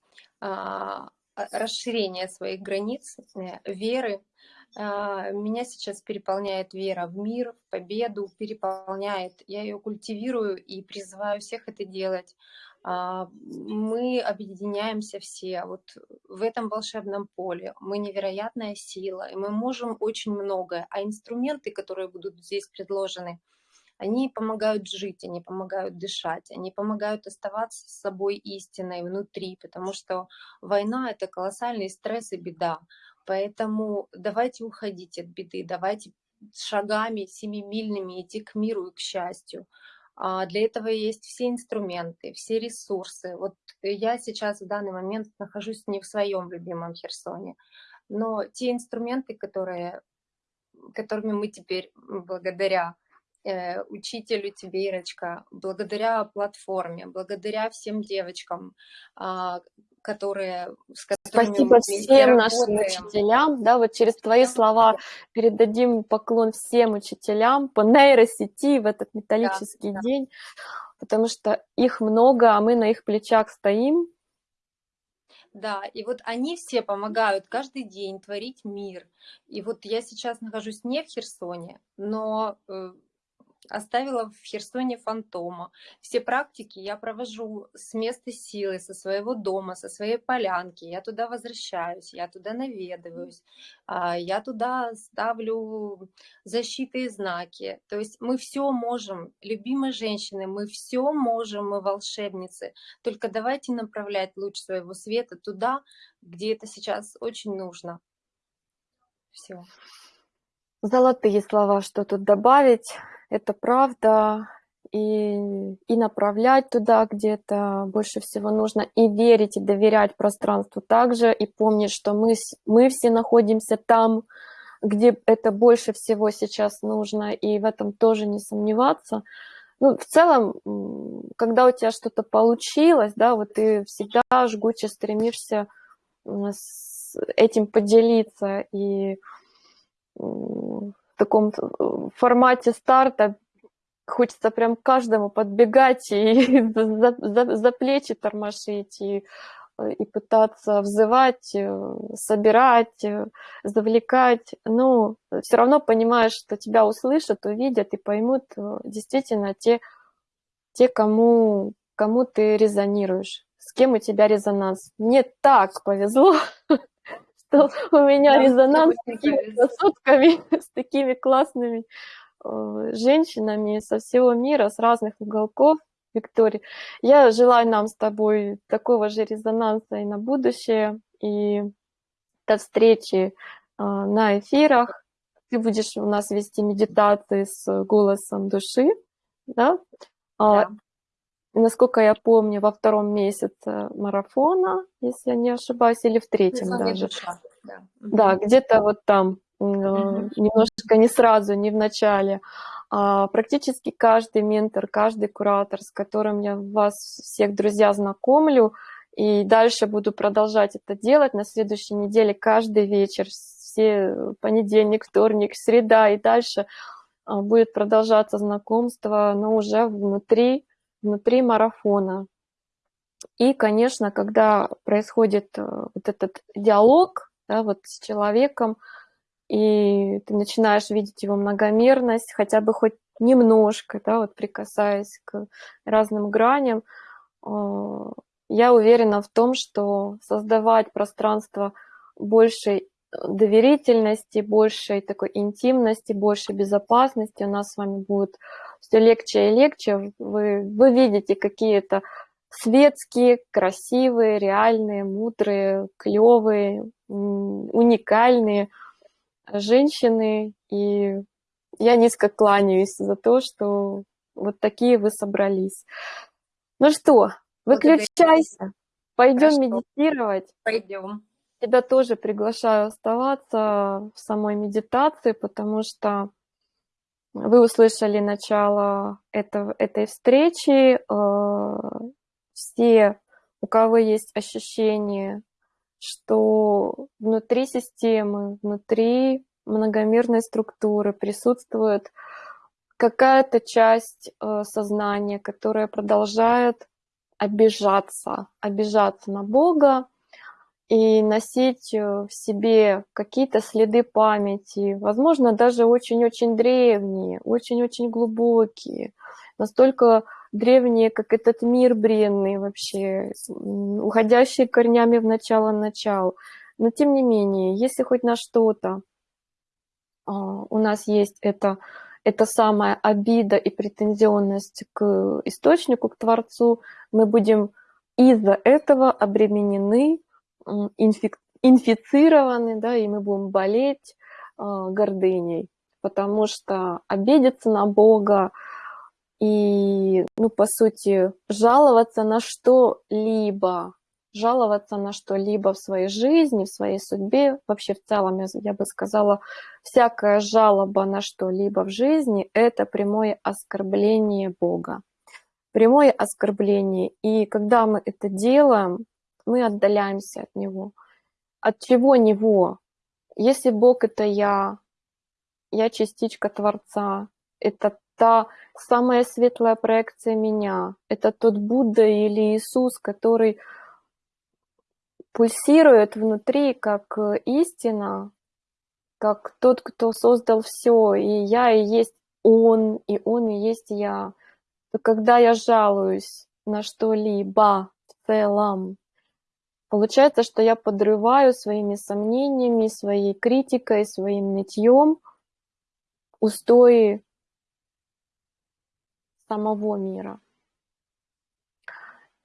Speaker 2: э, расширения своих границ, э, веры, а, меня сейчас переполняет вера в мир, в победу, переполняет. Я ее культивирую и призываю всех это делать. А, мы объединяемся все вот в этом волшебном поле. Мы невероятная сила, и мы можем очень многое. А инструменты, которые будут здесь предложены, они помогают жить, они помогают дышать, они помогают оставаться с собой истиной внутри, потому что война — это колоссальный стресс и беда. Поэтому давайте уходить от беды, давайте шагами семимильными идти к миру и к счастью. А для этого есть все инструменты, все ресурсы. Вот я сейчас в данный момент нахожусь не в своем любимом Херсоне, но те инструменты, которые, которыми мы теперь благодаря э, учителю тебе, Ирочка, благодаря платформе, благодаря всем девочкам, э, которые,
Speaker 1: с Спасибо всем нашим учителям, да, вот через твои слова передадим поклон всем учителям по нейросети в этот металлический да, день, потому что их много, а мы на их плечах стоим.
Speaker 2: Да, и вот они все помогают каждый день творить мир. И вот я сейчас нахожусь не в Херсоне, но э, оставила в Херсоне фантома. Все практики я провожу с места силы, со своего дома, со своей полянки. Я туда возвращаюсь, я туда наведываюсь, а, я туда ставлю защиты и знаки. То есть мы все можем, любимые женщины, мы все можем, мы волшебницы. Только давайте направлять луч своего света туда, где это сейчас очень нужно. Все.
Speaker 1: Золотые слова, что тут добавить. Это правда, и, и направлять туда, где это больше всего нужно, и верить, и доверять пространству также, и помнить, что мы, мы все находимся там, где это больше всего сейчас нужно, и в этом тоже не сомневаться. Ну, в целом, когда у тебя что-то получилось, да, вот ты всегда жгуче стремишься с этим поделиться, и таком э, формате старта хочется прям каждому подбегать и [laughs] за, за, за плечи тормошить, и, э, и пытаться взывать, э, собирать, завлекать. Но все равно понимаешь, что тебя услышат, увидят и поймут действительно те, те кому, кому ты резонируешь, с кем у тебя резонанс. Мне так повезло, [laughs] что у меня резонанс с такими красотками, [laughs] с такими классными э, женщинами со всего мира, с разных уголков. Виктория, я желаю нам с тобой такого же резонанса и на будущее, и до встречи э, на эфирах. Ты будешь у нас вести медитации с голосом души, да? А, да насколько я помню, во втором месяце марафона, если я не ошибаюсь, или в третьем даже. Душа, да, да где-то вот там, угу. немножко не сразу, не в начале. А практически каждый ментор, каждый куратор, с которым я вас всех, друзья, знакомлю, И дальше буду продолжать это делать на следующей неделе каждый вечер, все понедельник, вторник, среда и дальше а, будет продолжаться знакомство, но уже внутри, внутри марафона. И, конечно, когда происходит э, вот этот диалог да, вот с человеком, и ты начинаешь видеть его многомерность, хотя бы хоть немножко, да, вот прикасаясь к разным граням, а, я уверена в том, что создавать пространство большей доверительности, большей такой интимности, большей безопасности у нас с вами будет все легче и легче. Вы, вы видите какие-то светские, красивые, реальные, мудрые, клевые, уникальные женщины. И я низко кланяюсь за то, что вот такие вы собрались. Ну что, выключайся. Пойдем медитировать.
Speaker 2: Пойдем.
Speaker 1: Тебя тоже приглашаю оставаться в самой медитации, потому что вы услышали начало этого, этой встречи. Э, все, у кого есть ощущение, что внутри системы, внутри многомерной структуры присутствует какая-то часть э, сознания, которая продолжает обижаться, обижаться на Бога и носить э, в себе какие-то следы памяти, возможно, даже очень-очень древние, очень-очень глубокие, настолько древние, как этот мир бренный вообще, уходящие корнями в начало-начал. Но тем не менее, если хоть на что-то а, у нас есть это, это самая обида и претензионность к источнику, к Творцу, мы будем из-за этого обременены, инфик, инфицированы, да, и мы будем болеть э, гордыней, потому что обидеться на Бога и, ну, по сути, жаловаться на что-либо, жаловаться на что-либо в своей жизни, в своей судьбе, вообще в целом, я бы сказала, всякая жалоба на что-либо в жизни – это прямое оскорбление Бога. Прямое оскорбление. И когда мы это делаем, мы отдаляемся от Него. От чего Него? Если Бог – это я, я частичка Творца, это та самая светлая проекция меня, это тот Будда или Иисус, который пульсирует внутри как истина, как тот, кто создал все, и я и есть он, и он и есть я. Когда я жалуюсь на что-либо в целом, получается, что я подрываю своими сомнениями, своей критикой, своим нытьем устои самого мира.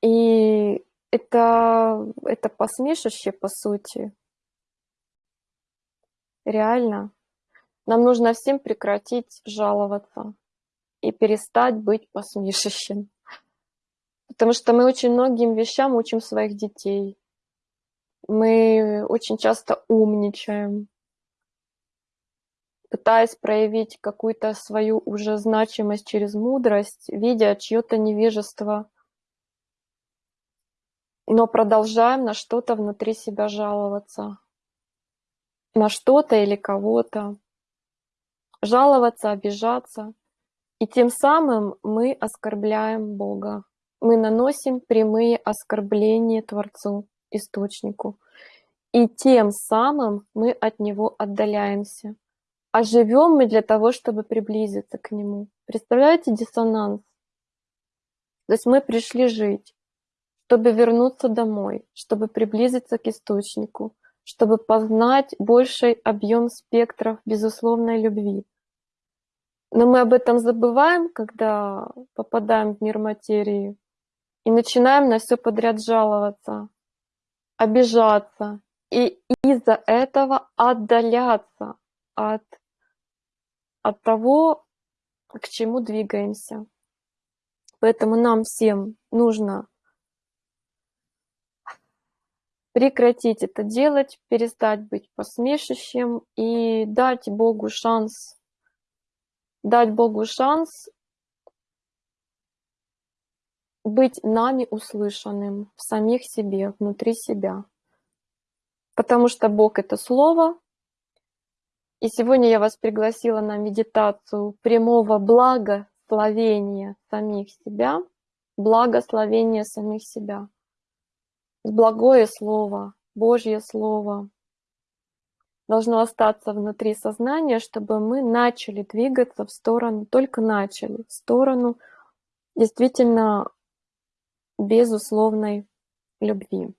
Speaker 1: И это, это посмешище, по сути. Реально. Нам нужно всем прекратить жаловаться и перестать быть посмешищем. Потому что мы очень многим вещам учим своих детей. Мы очень часто умничаем, пытаясь проявить какую-то свою уже значимость через мудрость, видя чье-то невежество – но продолжаем на что-то внутри себя жаловаться. На что-то или кого-то. Жаловаться, обижаться. И тем самым мы оскорбляем Бога. Мы наносим прямые оскорбления Творцу, Источнику. И тем самым мы от Него отдаляемся. А живем мы для того, чтобы приблизиться к Нему. Представляете диссонанс? То есть мы пришли жить чтобы вернуться домой, чтобы приблизиться к источнику, чтобы познать больший объем спектров безусловной любви. Но мы об этом забываем, когда попадаем в мир материи и начинаем на все подряд жаловаться, обижаться и из-за этого отдаляться от, от того, к чему двигаемся. Поэтому нам всем нужно прекратить это делать, перестать быть посмешищем и дать Богу шанс, дать Богу шанс быть нами услышанным в самих себе, внутри себя. Потому что Бог — это Слово, и сегодня я вас пригласила на медитацию прямого благословения самих себя, благословения самих себя. Благое Слово, Божье Слово должно остаться внутри сознания, чтобы мы начали двигаться в сторону, только начали, в сторону действительно безусловной любви.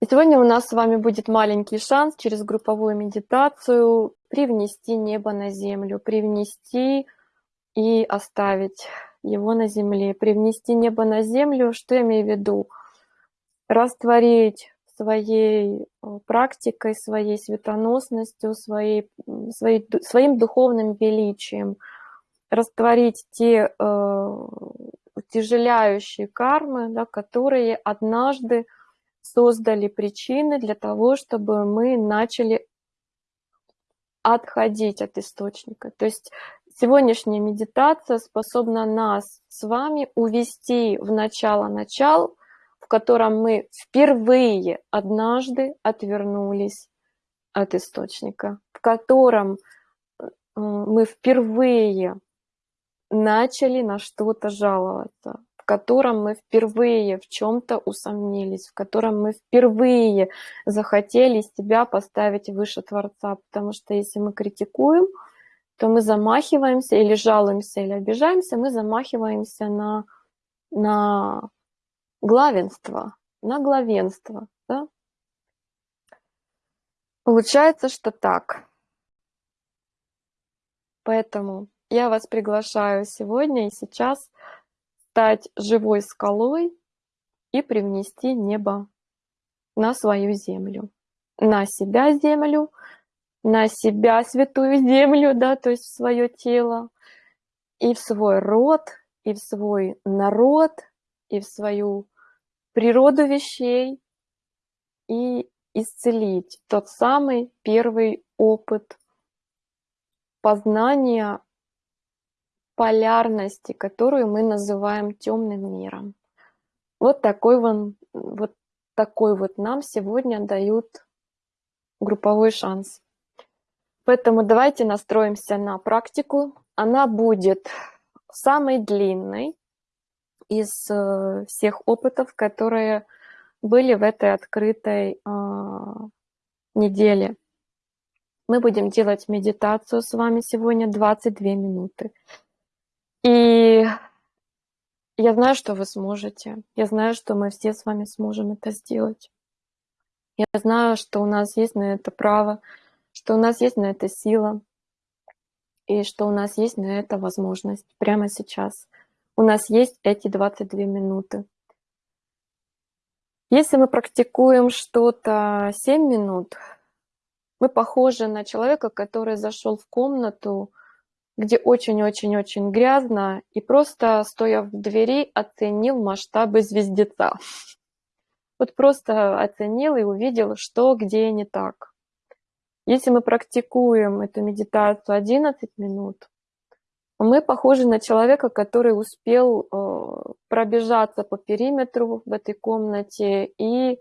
Speaker 1: И сегодня у нас с вами будет маленький шанс через групповую медитацию привнести небо на землю, привнести и оставить его на земле. Привнести небо на землю, что я имею в виду? Растворить своей э, практикой, своей светоносностью, своей, своей, своим духовным величием, растворить те э, утяжеляющие кармы, да, которые однажды создали причины для того, чтобы мы начали отходить от источника. То есть сегодняшняя медитация способна нас с вами увести в начало-начал, в котором мы впервые однажды отвернулись от источника, в котором э, мы впервые начали на что-то жаловаться, в котором мы впервые в чем-то усомнились, в котором мы впервые захотели себя поставить выше Творца. Потому что если мы критикуем, то мы замахиваемся или жалуемся, или обижаемся, мы замахиваемся на, на главенство, на главенство. Да? Получается, что так. Поэтому я вас приглашаю сегодня и сейчас стать живой скалой и привнести небо на свою землю, на себя землю, на себя святую землю, да, то есть в свое тело, и в свой род, и в свой народ, и в свою природу вещей, и исцелить. Тот самый первый опыт познания полярности, которую мы называем темным миром. Вот такой, вон, вот такой вот нам сегодня дают групповой шанс. Поэтому давайте настроимся на практику. Она будет самой длинной из э, всех опытов, которые были в этой открытой э, неделе. Мы будем делать медитацию с вами сегодня 22 минуты. И я знаю, что вы сможете. Я знаю, что мы все с вами сможем это сделать. Я знаю, что у нас есть на это право, что у нас есть на это сила, и что у нас есть на это возможность прямо сейчас. У нас есть эти 22 минуты. Если мы практикуем что-то 7 минут, мы похожи на человека, который зашел в комнату, где очень-очень-очень грязно, и просто, стоя в двери, оценил масштабы звездеца. Вот просто оценил и увидел, что где не так. Если мы практикуем эту медитацию 11 минут, мы похожи на человека, который успел э, пробежаться по периметру в этой комнате и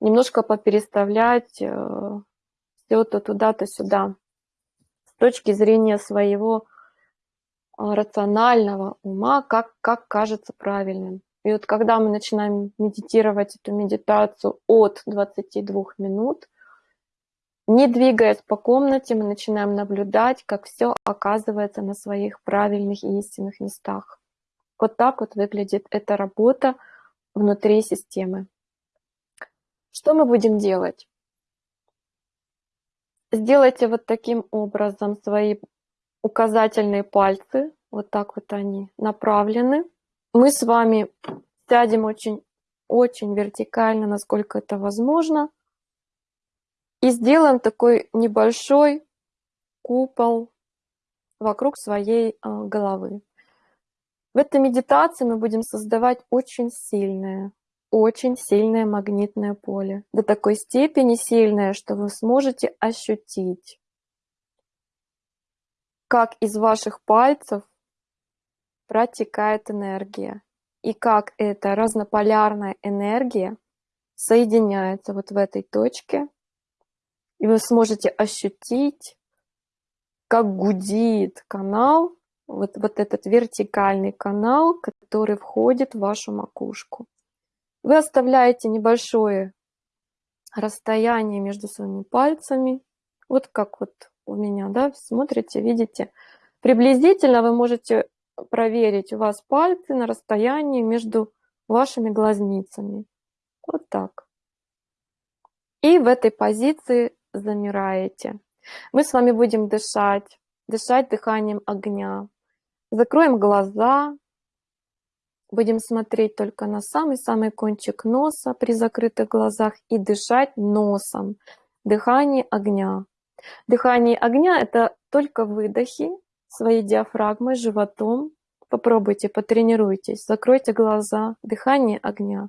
Speaker 1: немножко попереставлять э, все то туда, то сюда точки зрения своего а, рационального ума, как, как кажется правильным. И вот когда мы начинаем медитировать эту медитацию от 22 минут, не двигаясь по комнате, мы начинаем наблюдать, как все оказывается на своих правильных и истинных местах. Вот так вот выглядит эта работа внутри системы. Что мы будем делать? Сделайте вот таким образом свои указательные пальцы, вот так вот они направлены. Мы с вами сядем очень, очень вертикально, насколько это возможно. И сделаем такой небольшой купол вокруг своей а, головы. В этой медитации мы будем создавать очень сильное, очень сильное магнитное поле. До такой степени сильное, что вы сможете ощутить, как из ваших пальцев протекает энергия. и как эта разнополярная энергия соединяется вот в этой точке, и вы сможете ощутить, как гудит канал, вот, вот этот вертикальный канал, который входит в вашу макушку. Вы оставляете небольшое расстояние между своими пальцами, вот как вот у меня, да, смотрите, видите. Приблизительно вы можете проверить, у вас пальцы на расстоянии между вашими глазницами. Вот так. И в этой позиции замираете. Мы с вами будем дышать, дышать дыханием огня. Закроем глаза, будем смотреть только на самый-самый кончик носа при закрытых глазах и дышать носом. Дыхание огня. Дыхание огня – это только выдохи своей диафрагмой, животом. Попробуйте, потренируйтесь. Закройте глаза. Дыхание огня.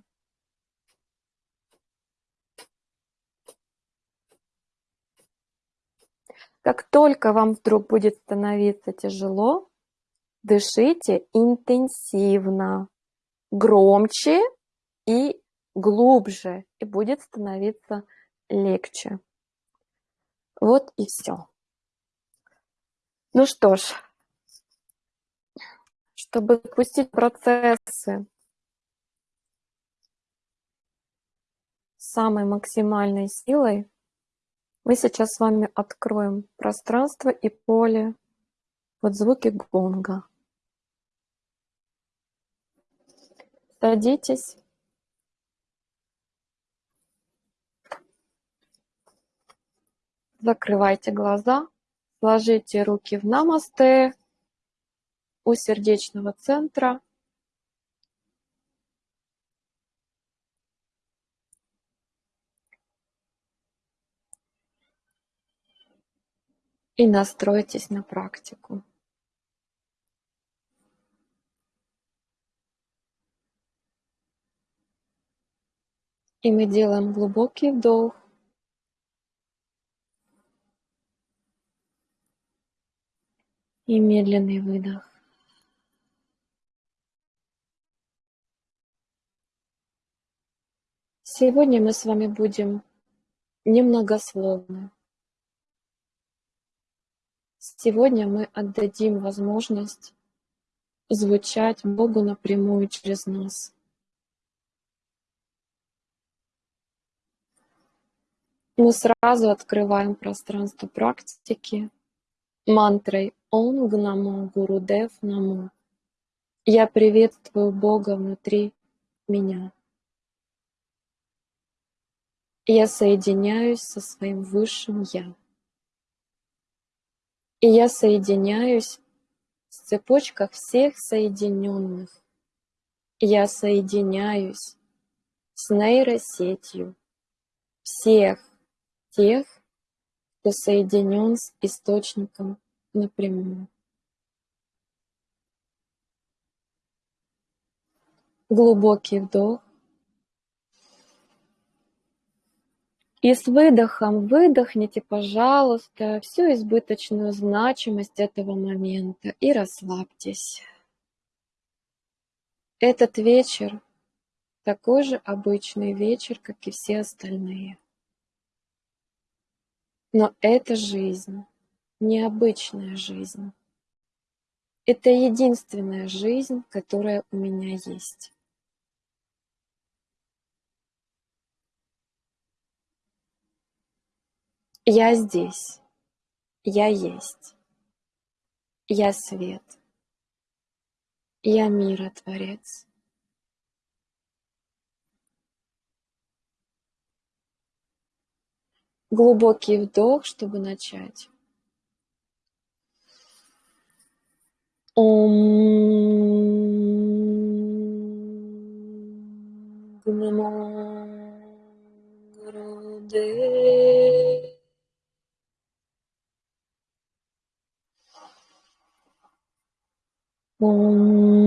Speaker 1: Как только вам вдруг будет становиться тяжело, дышите интенсивно, громче и глубже, и будет становиться легче. Вот и все. Ну что ж, чтобы запустить процессы самой максимальной силой, мы сейчас с вами откроем пространство и поле под звуки гонга. Садитесь. Закрывайте глаза, сложите руки в намасте у сердечного центра. И настройтесь на практику. И мы делаем глубокий вдох. И медленный выдох. Сегодня мы с вами будем немногословны. Сегодня мы отдадим возможность звучать Богу напрямую через нас. Мы сразу открываем пространство практики мантрой Ом Гнамо Гурудев Намо. Я приветствую Бога внутри меня. Я соединяюсь со своим Высшим Я. И я соединяюсь в цепочках всех соединенных. Я соединяюсь с нейросетью всех тех, кто соединен с источником напрямую. Глубокий вдох. И с выдохом выдохните, пожалуйста, всю избыточную значимость этого момента и расслабьтесь. Этот вечер такой же обычный вечер, как и все остальные. Но это жизнь, необычная жизнь. Это единственная жизнь, которая у меня есть. Я здесь. Я есть. Я свет. Я миротворец. Глубокий вдох, чтобы начать. Ом Om Om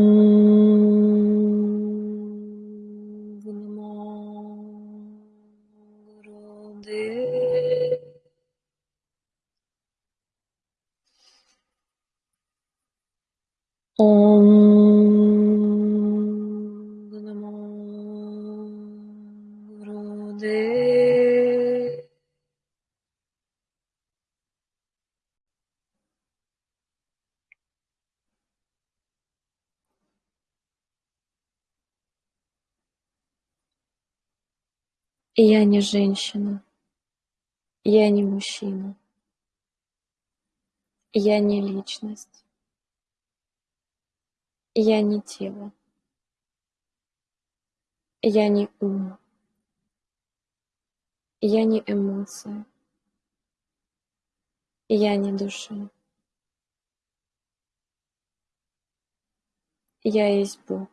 Speaker 1: Я не женщина. Я не мужчина. Я не личность. Я не тело. Я не ум. Я не эмоция. Я не душа. Я есть Бог.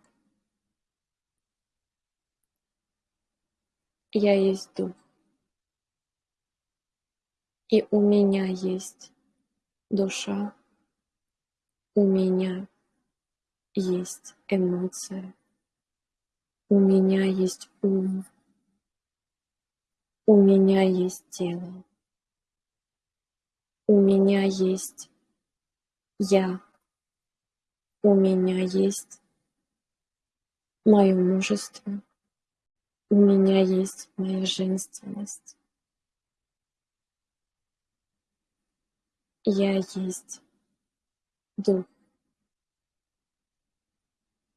Speaker 1: Я есть Дух. И у меня есть душа. У меня есть эмоция. У меня есть ум. У меня есть тело. У меня есть я. У меня есть мое мужество. У меня есть моя женственность. Я есть дух.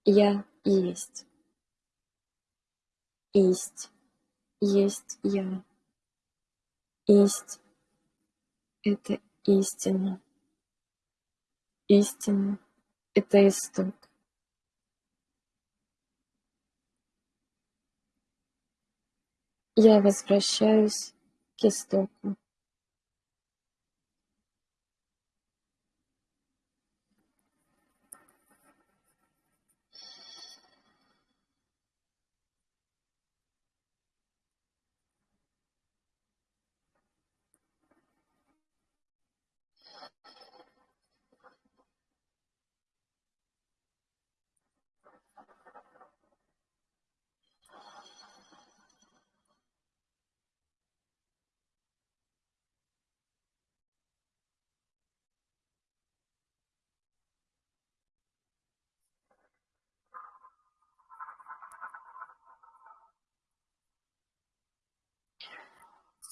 Speaker 1: Я есть. Исть. Есть я. Исть — это истина. Истина — это исток. Я возвращаюсь к истоку.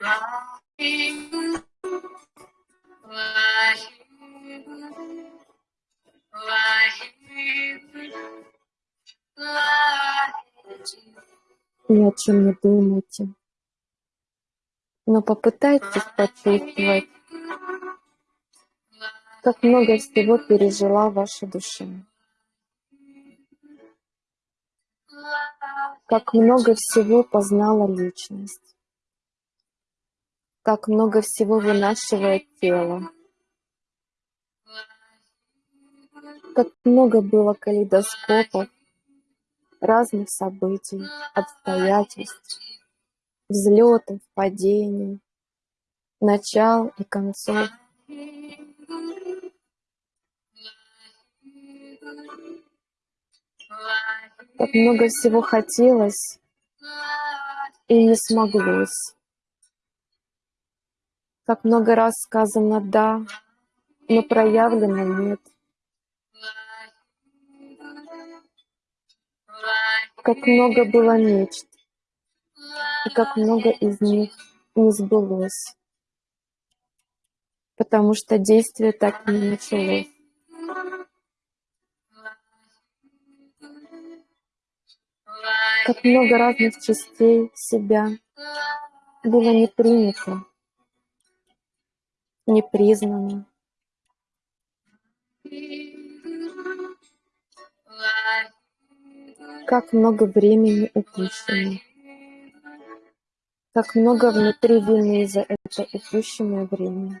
Speaker 1: Ни о чем не думайте. Но попытайтесь почувствовать, как много всего пережила ваша душа. Как много всего познала личность. Как много всего вынашивает тело. Как много было калейдоскопов, разных событий, обстоятельств, взлетов, падений, начал и концов. Как много всего хотелось и не смоглось. Как много раз сказано «да», но проявлено «нет». Как много было мечт, и как много из них не сбылось, потому что действие так и не началось. Как много разных частей себя было не принято, не признана. Как много времени упущено. Как много внутри вины за это упущенное время.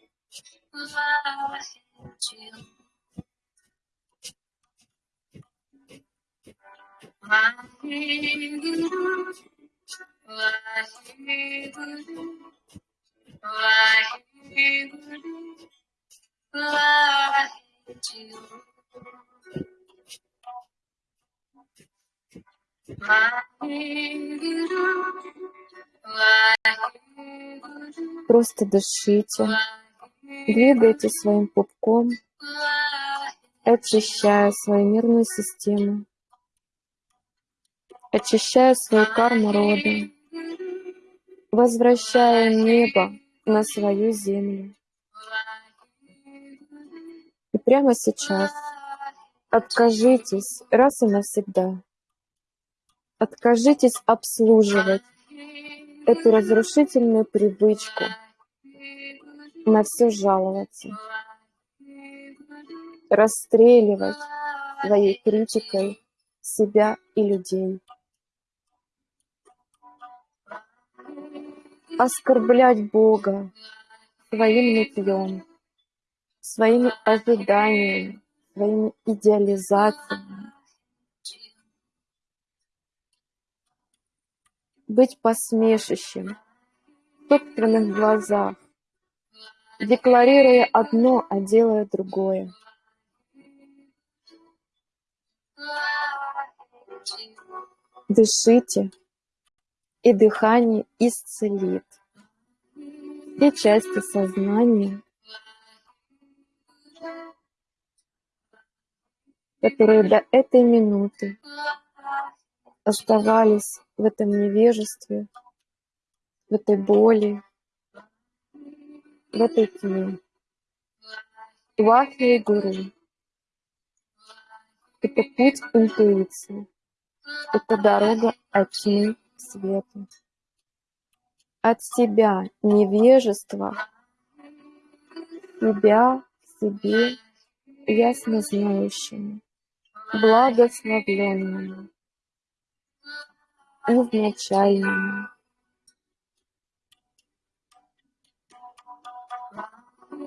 Speaker 1: Просто дышите, двигайте своим пупком, очищая свою нервную систему, очищая свою карму рода, возвращая небо на свою землю. И прямо сейчас откажитесь раз и навсегда. Откажитесь обслуживать эту разрушительную привычку на все жаловаться, расстреливать своей критикой себя и людей, оскорблять Бога своим нытьем, своими ожиданиями, своими идеализациями, быть посмешищем в собственных глазах, декларируя одно, а делая другое. Дышите, и дыхание исцелит все части сознания, которые до этой минуты оставались в этом невежестве, в этой боли, этой тьме. Вахи и это путь интуиции, это дорога от тьмы к свету. От себя невежества, себя себе ясно знающему, благословленному, изначальному.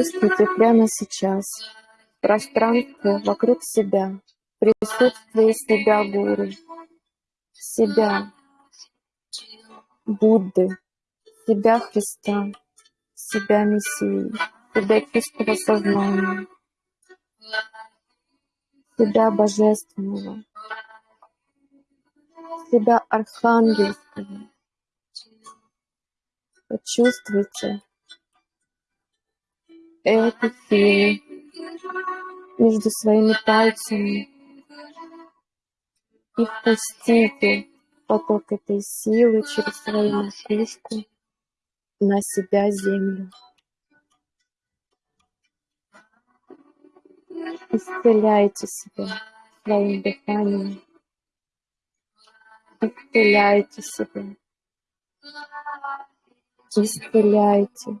Speaker 1: Почувствуйте прямо сейчас. Пространство вокруг себя, присутствие себя Гуру, себя. Будды, себя Христа, себя Мессии, себя чистого сознания, себя Божественного, себя Архангельского. Почувствуйте эту силу между своими пальцами и впустите поток этой силы через свою макушку на себя землю. Исцеляйте себя своим дыханием. Исцеляйте себя. Исцеляйте.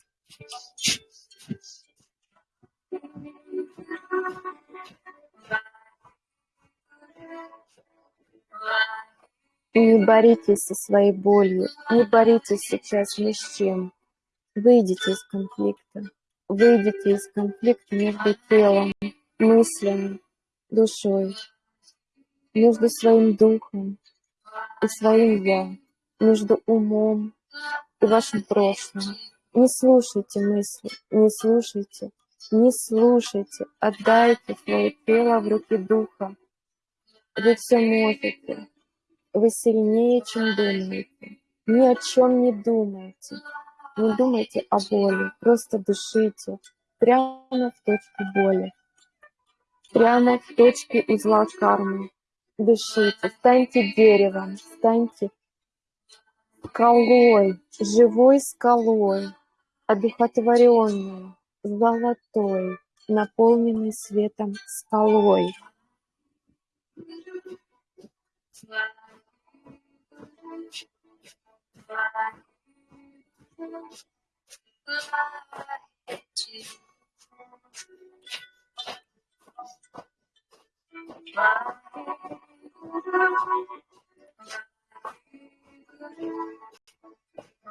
Speaker 1: Не боритесь со своей болью, не боритесь сейчас ни с чем. Выйдите из конфликта. Выйдите из конфликта между телом, мыслями, душой, между своим духом и своим «я», между умом и вашим прошлым. Не слушайте мысли, не слушайте, не слушайте. Отдайте свое тело в руки духа. Вы все можете. Вы сильнее, чем думаете. Ни о чем не думайте. Не думайте о боли, просто дышите прямо в точку боли, прямо в точке узла кармы. Дышите, станьте деревом, станьте скалой, живой скалой, одухотворенную, золотой, наполненной светом скалой.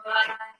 Speaker 1: Bye.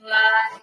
Speaker 1: Bye.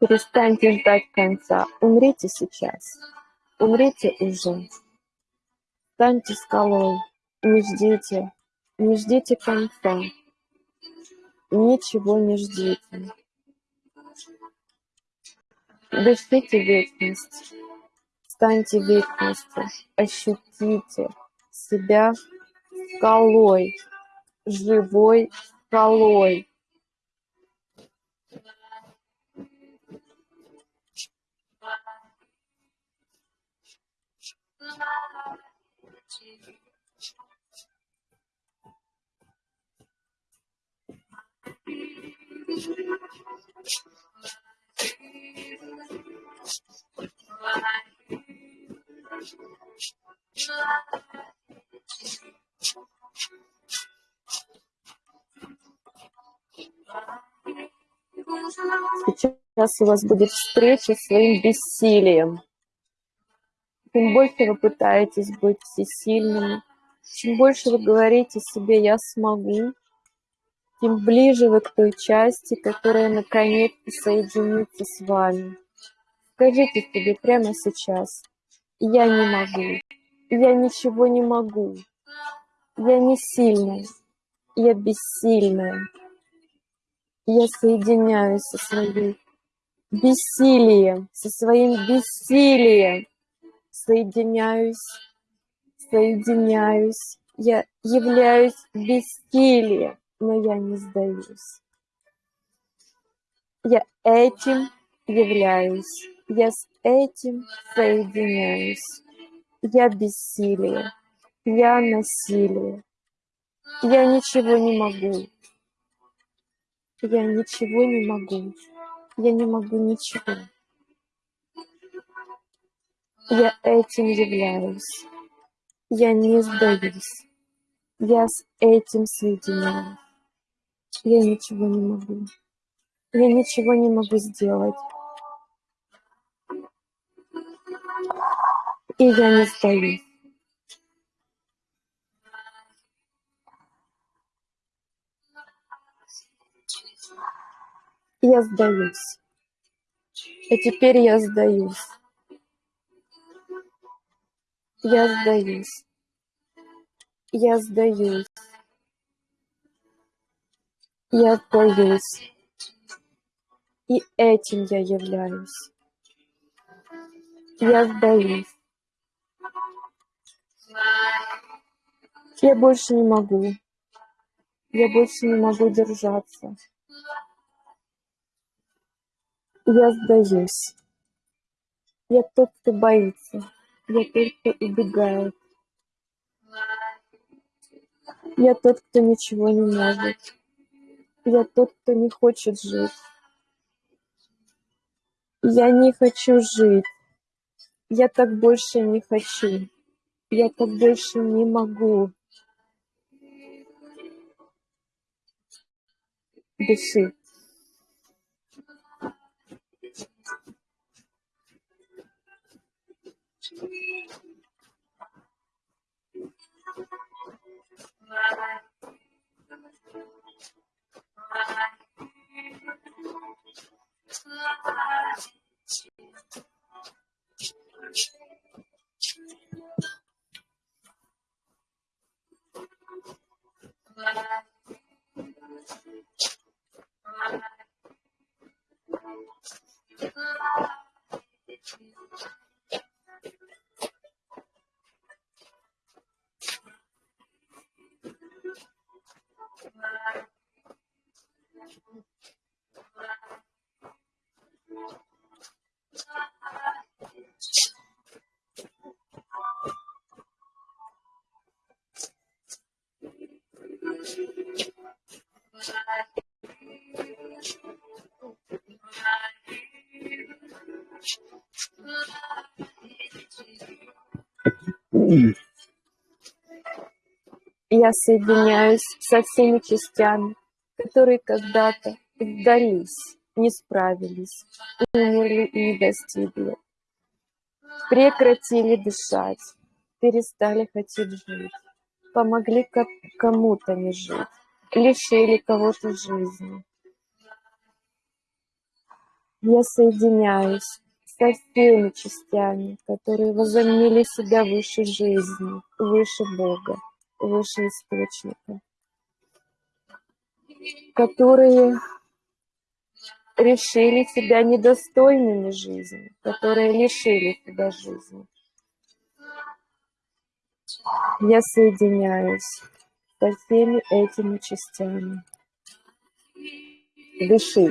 Speaker 1: Перестаньте ждать конца. Умрите сейчас. Умрите уже. Станьте скалой. Не ждите. Не ждите конца. Ничего не ждите. Дышите вечность. Станьте вечностью. Ощутите себя скалой. Живой скалой. Сейчас у вас будет встреча с своим бессилием. Чем больше вы пытаетесь быть всесильными, чем больше вы говорите себе «я смогу», тем ближе вы к той части, которая наконец-то соединится с вами. Скажите себе прямо сейчас «я не могу», «я ничего не могу», «я не сильная», «я бессильная», «я соединяюсь со своим бессилием, со своим бессилием» соединяюсь, соединяюсь, я являюсь бессилием, но я не сдаюсь. Я этим являюсь, я с этим соединяюсь. Я бессилие, я насилие, я ничего не могу, я ничего не могу, я не могу ничего. Я этим являюсь. Я не сдаюсь. Я с этим соединяюсь. Я ничего не могу. Я ничего не могу сделать. И я не сдаюсь. Я сдаюсь. И теперь я сдаюсь. Я сдаюсь. Я сдаюсь. Я сдаюсь. И этим я являюсь. Я сдаюсь. Я больше не могу. Я больше не могу держаться. Я сдаюсь. Я тот, кто боится. Я тот, кто убегает. Я тот, кто ничего не может. Я тот, кто не хочет жить. Я не хочу жить. Я так больше не хочу. Я так больше не могу. Дыши. Thank you. 白云，白云，青丝，白云，Я соединяюсь со всеми частями, которые когда-то отдались не справились, умерли и не достигли, прекратили дышать, перестали хотеть жить, помогли кому-то не жить, лишили кого-то жизни. Я соединяюсь со всеми частями, которые возомнили себя выше жизни, выше Бога, выше Источника, которые решили себя недостойными жизни, которые лишили себя жизни. Я соединяюсь со всеми этими частями. Дыши.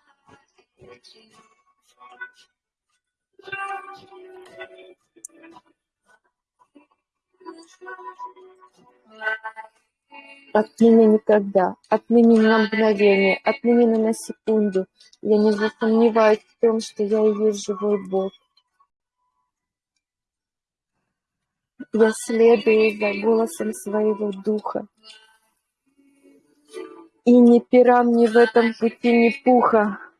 Speaker 1: Отныне никогда, отныне на мгновение, отныне на секунду я не засомневаюсь в том, что я и есть живой Бог. Я следую за голосом своего духа. И ни пирам ни в этом пути, ни пуха.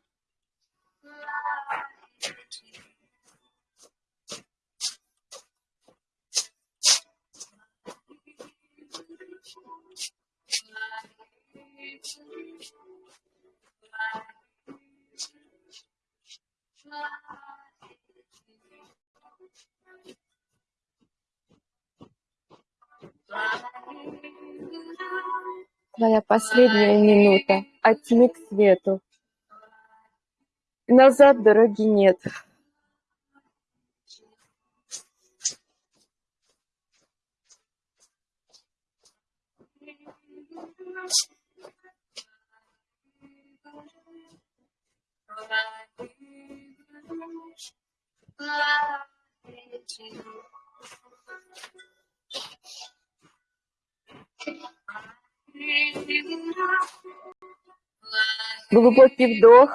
Speaker 1: Твоя последняя минута от к свету. Назад дороги нет. Глубокий вдох.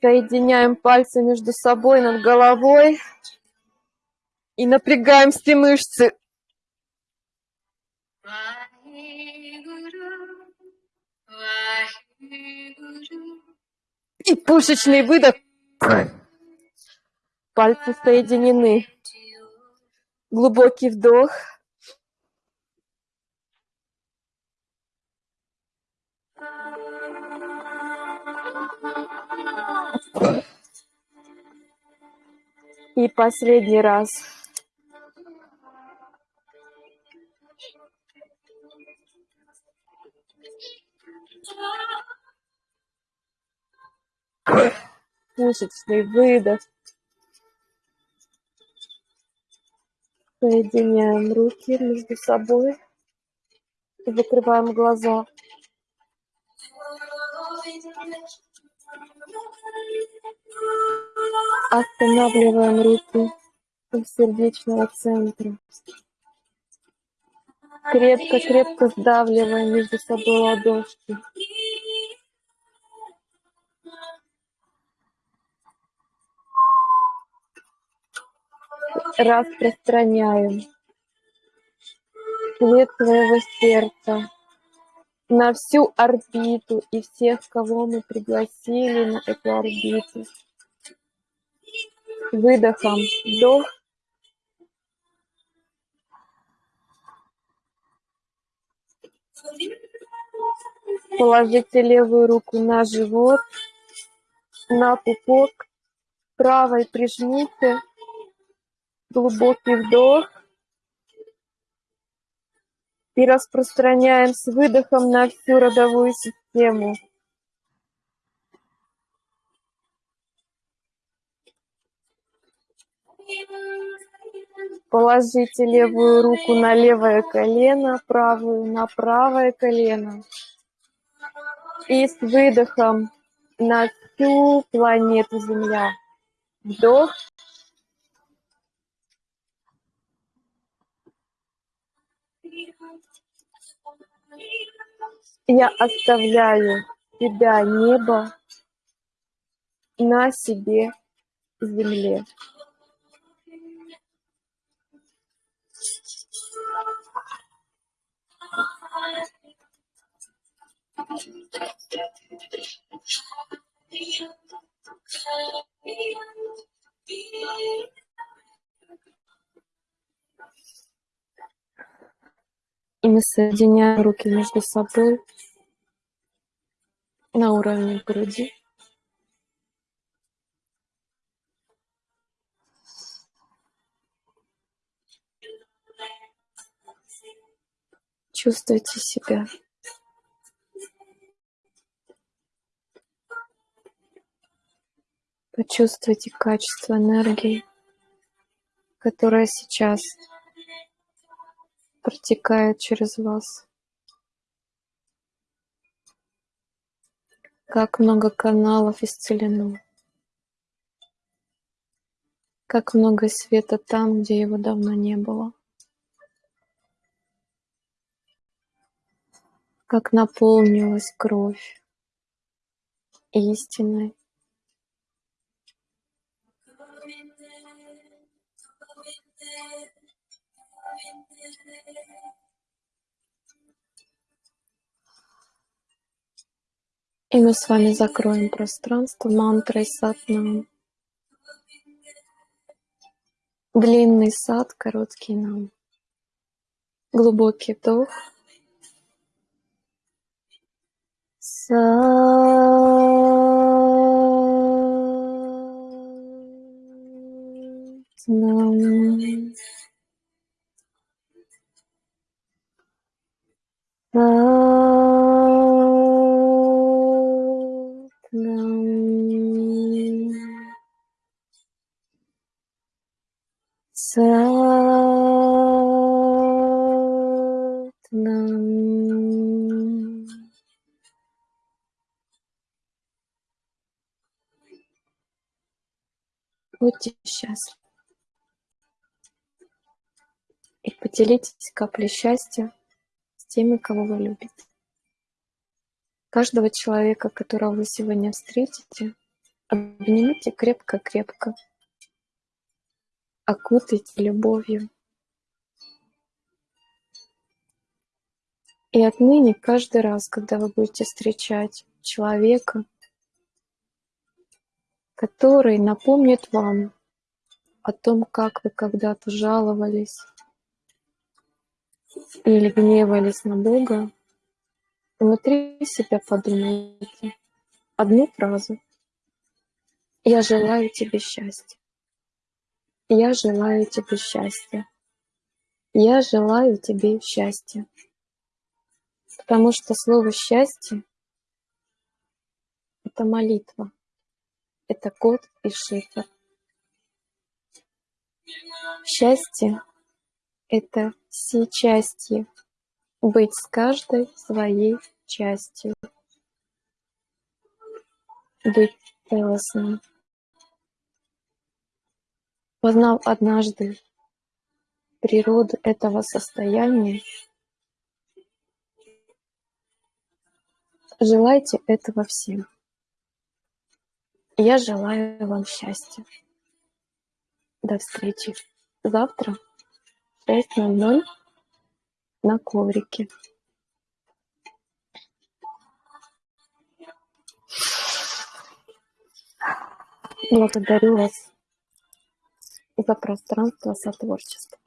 Speaker 1: Соединяем пальцы между собой над головой и напрягаем все мышцы. И пушечный выдох. Пальцы соединены. Глубокий вдох. И последний раз. Мышечный выдох. Соединяем руки между собой. И закрываем глаза. Останавливаем руки у сердечного центра. Крепко-крепко сдавливаем между собой ладошки. Распространяем свет своего сердца на всю орбиту и всех, кого мы пригласили на эту орбиту. Выдохом вдох. Положите левую руку на живот, на пупок, правой прижмите, глубокий вдох. И распространяем с выдохом на всю родовую систему. Положите левую руку на левое колено, правую на правое колено. И с выдохом на всю планету Земля. Вдох. Я оставляю тебя, небо, на себе земле. И мы соединяем руки между собой на уровне груди. Чувствуйте себя. Почувствуйте качество энергии, которая сейчас протекает через вас. Как много каналов исцелено. Как много света там, где его давно не было. Как наполнилась кровь истиной. И мы с вами закроем пространство мантрой сатнам. Длинный сад, короткий нам. Глубокий вдох. Сатнам. И поделитесь каплей счастья с теми, кого вы любите. Каждого человека, которого вы сегодня встретите, обнимите крепко-крепко окутайте любовью. И отныне каждый раз, когда вы будете встречать человека, который напомнит вам о том, как вы когда-то жаловались или гневались на Бога, внутри себя подумайте одну фразу. Я желаю тебе счастья. Я желаю тебе счастья. Я желаю тебе счастья. Потому что слово «счастье» — это молитва, это код и шифр. Счастье — это все части, быть с каждой своей частью, быть целостным. Познав однажды природу этого состояния, желайте этого всем. Я желаю вам счастья. До встречи. завтра в 6.00 на коврике. Благодарю вас за пространство сотворчества.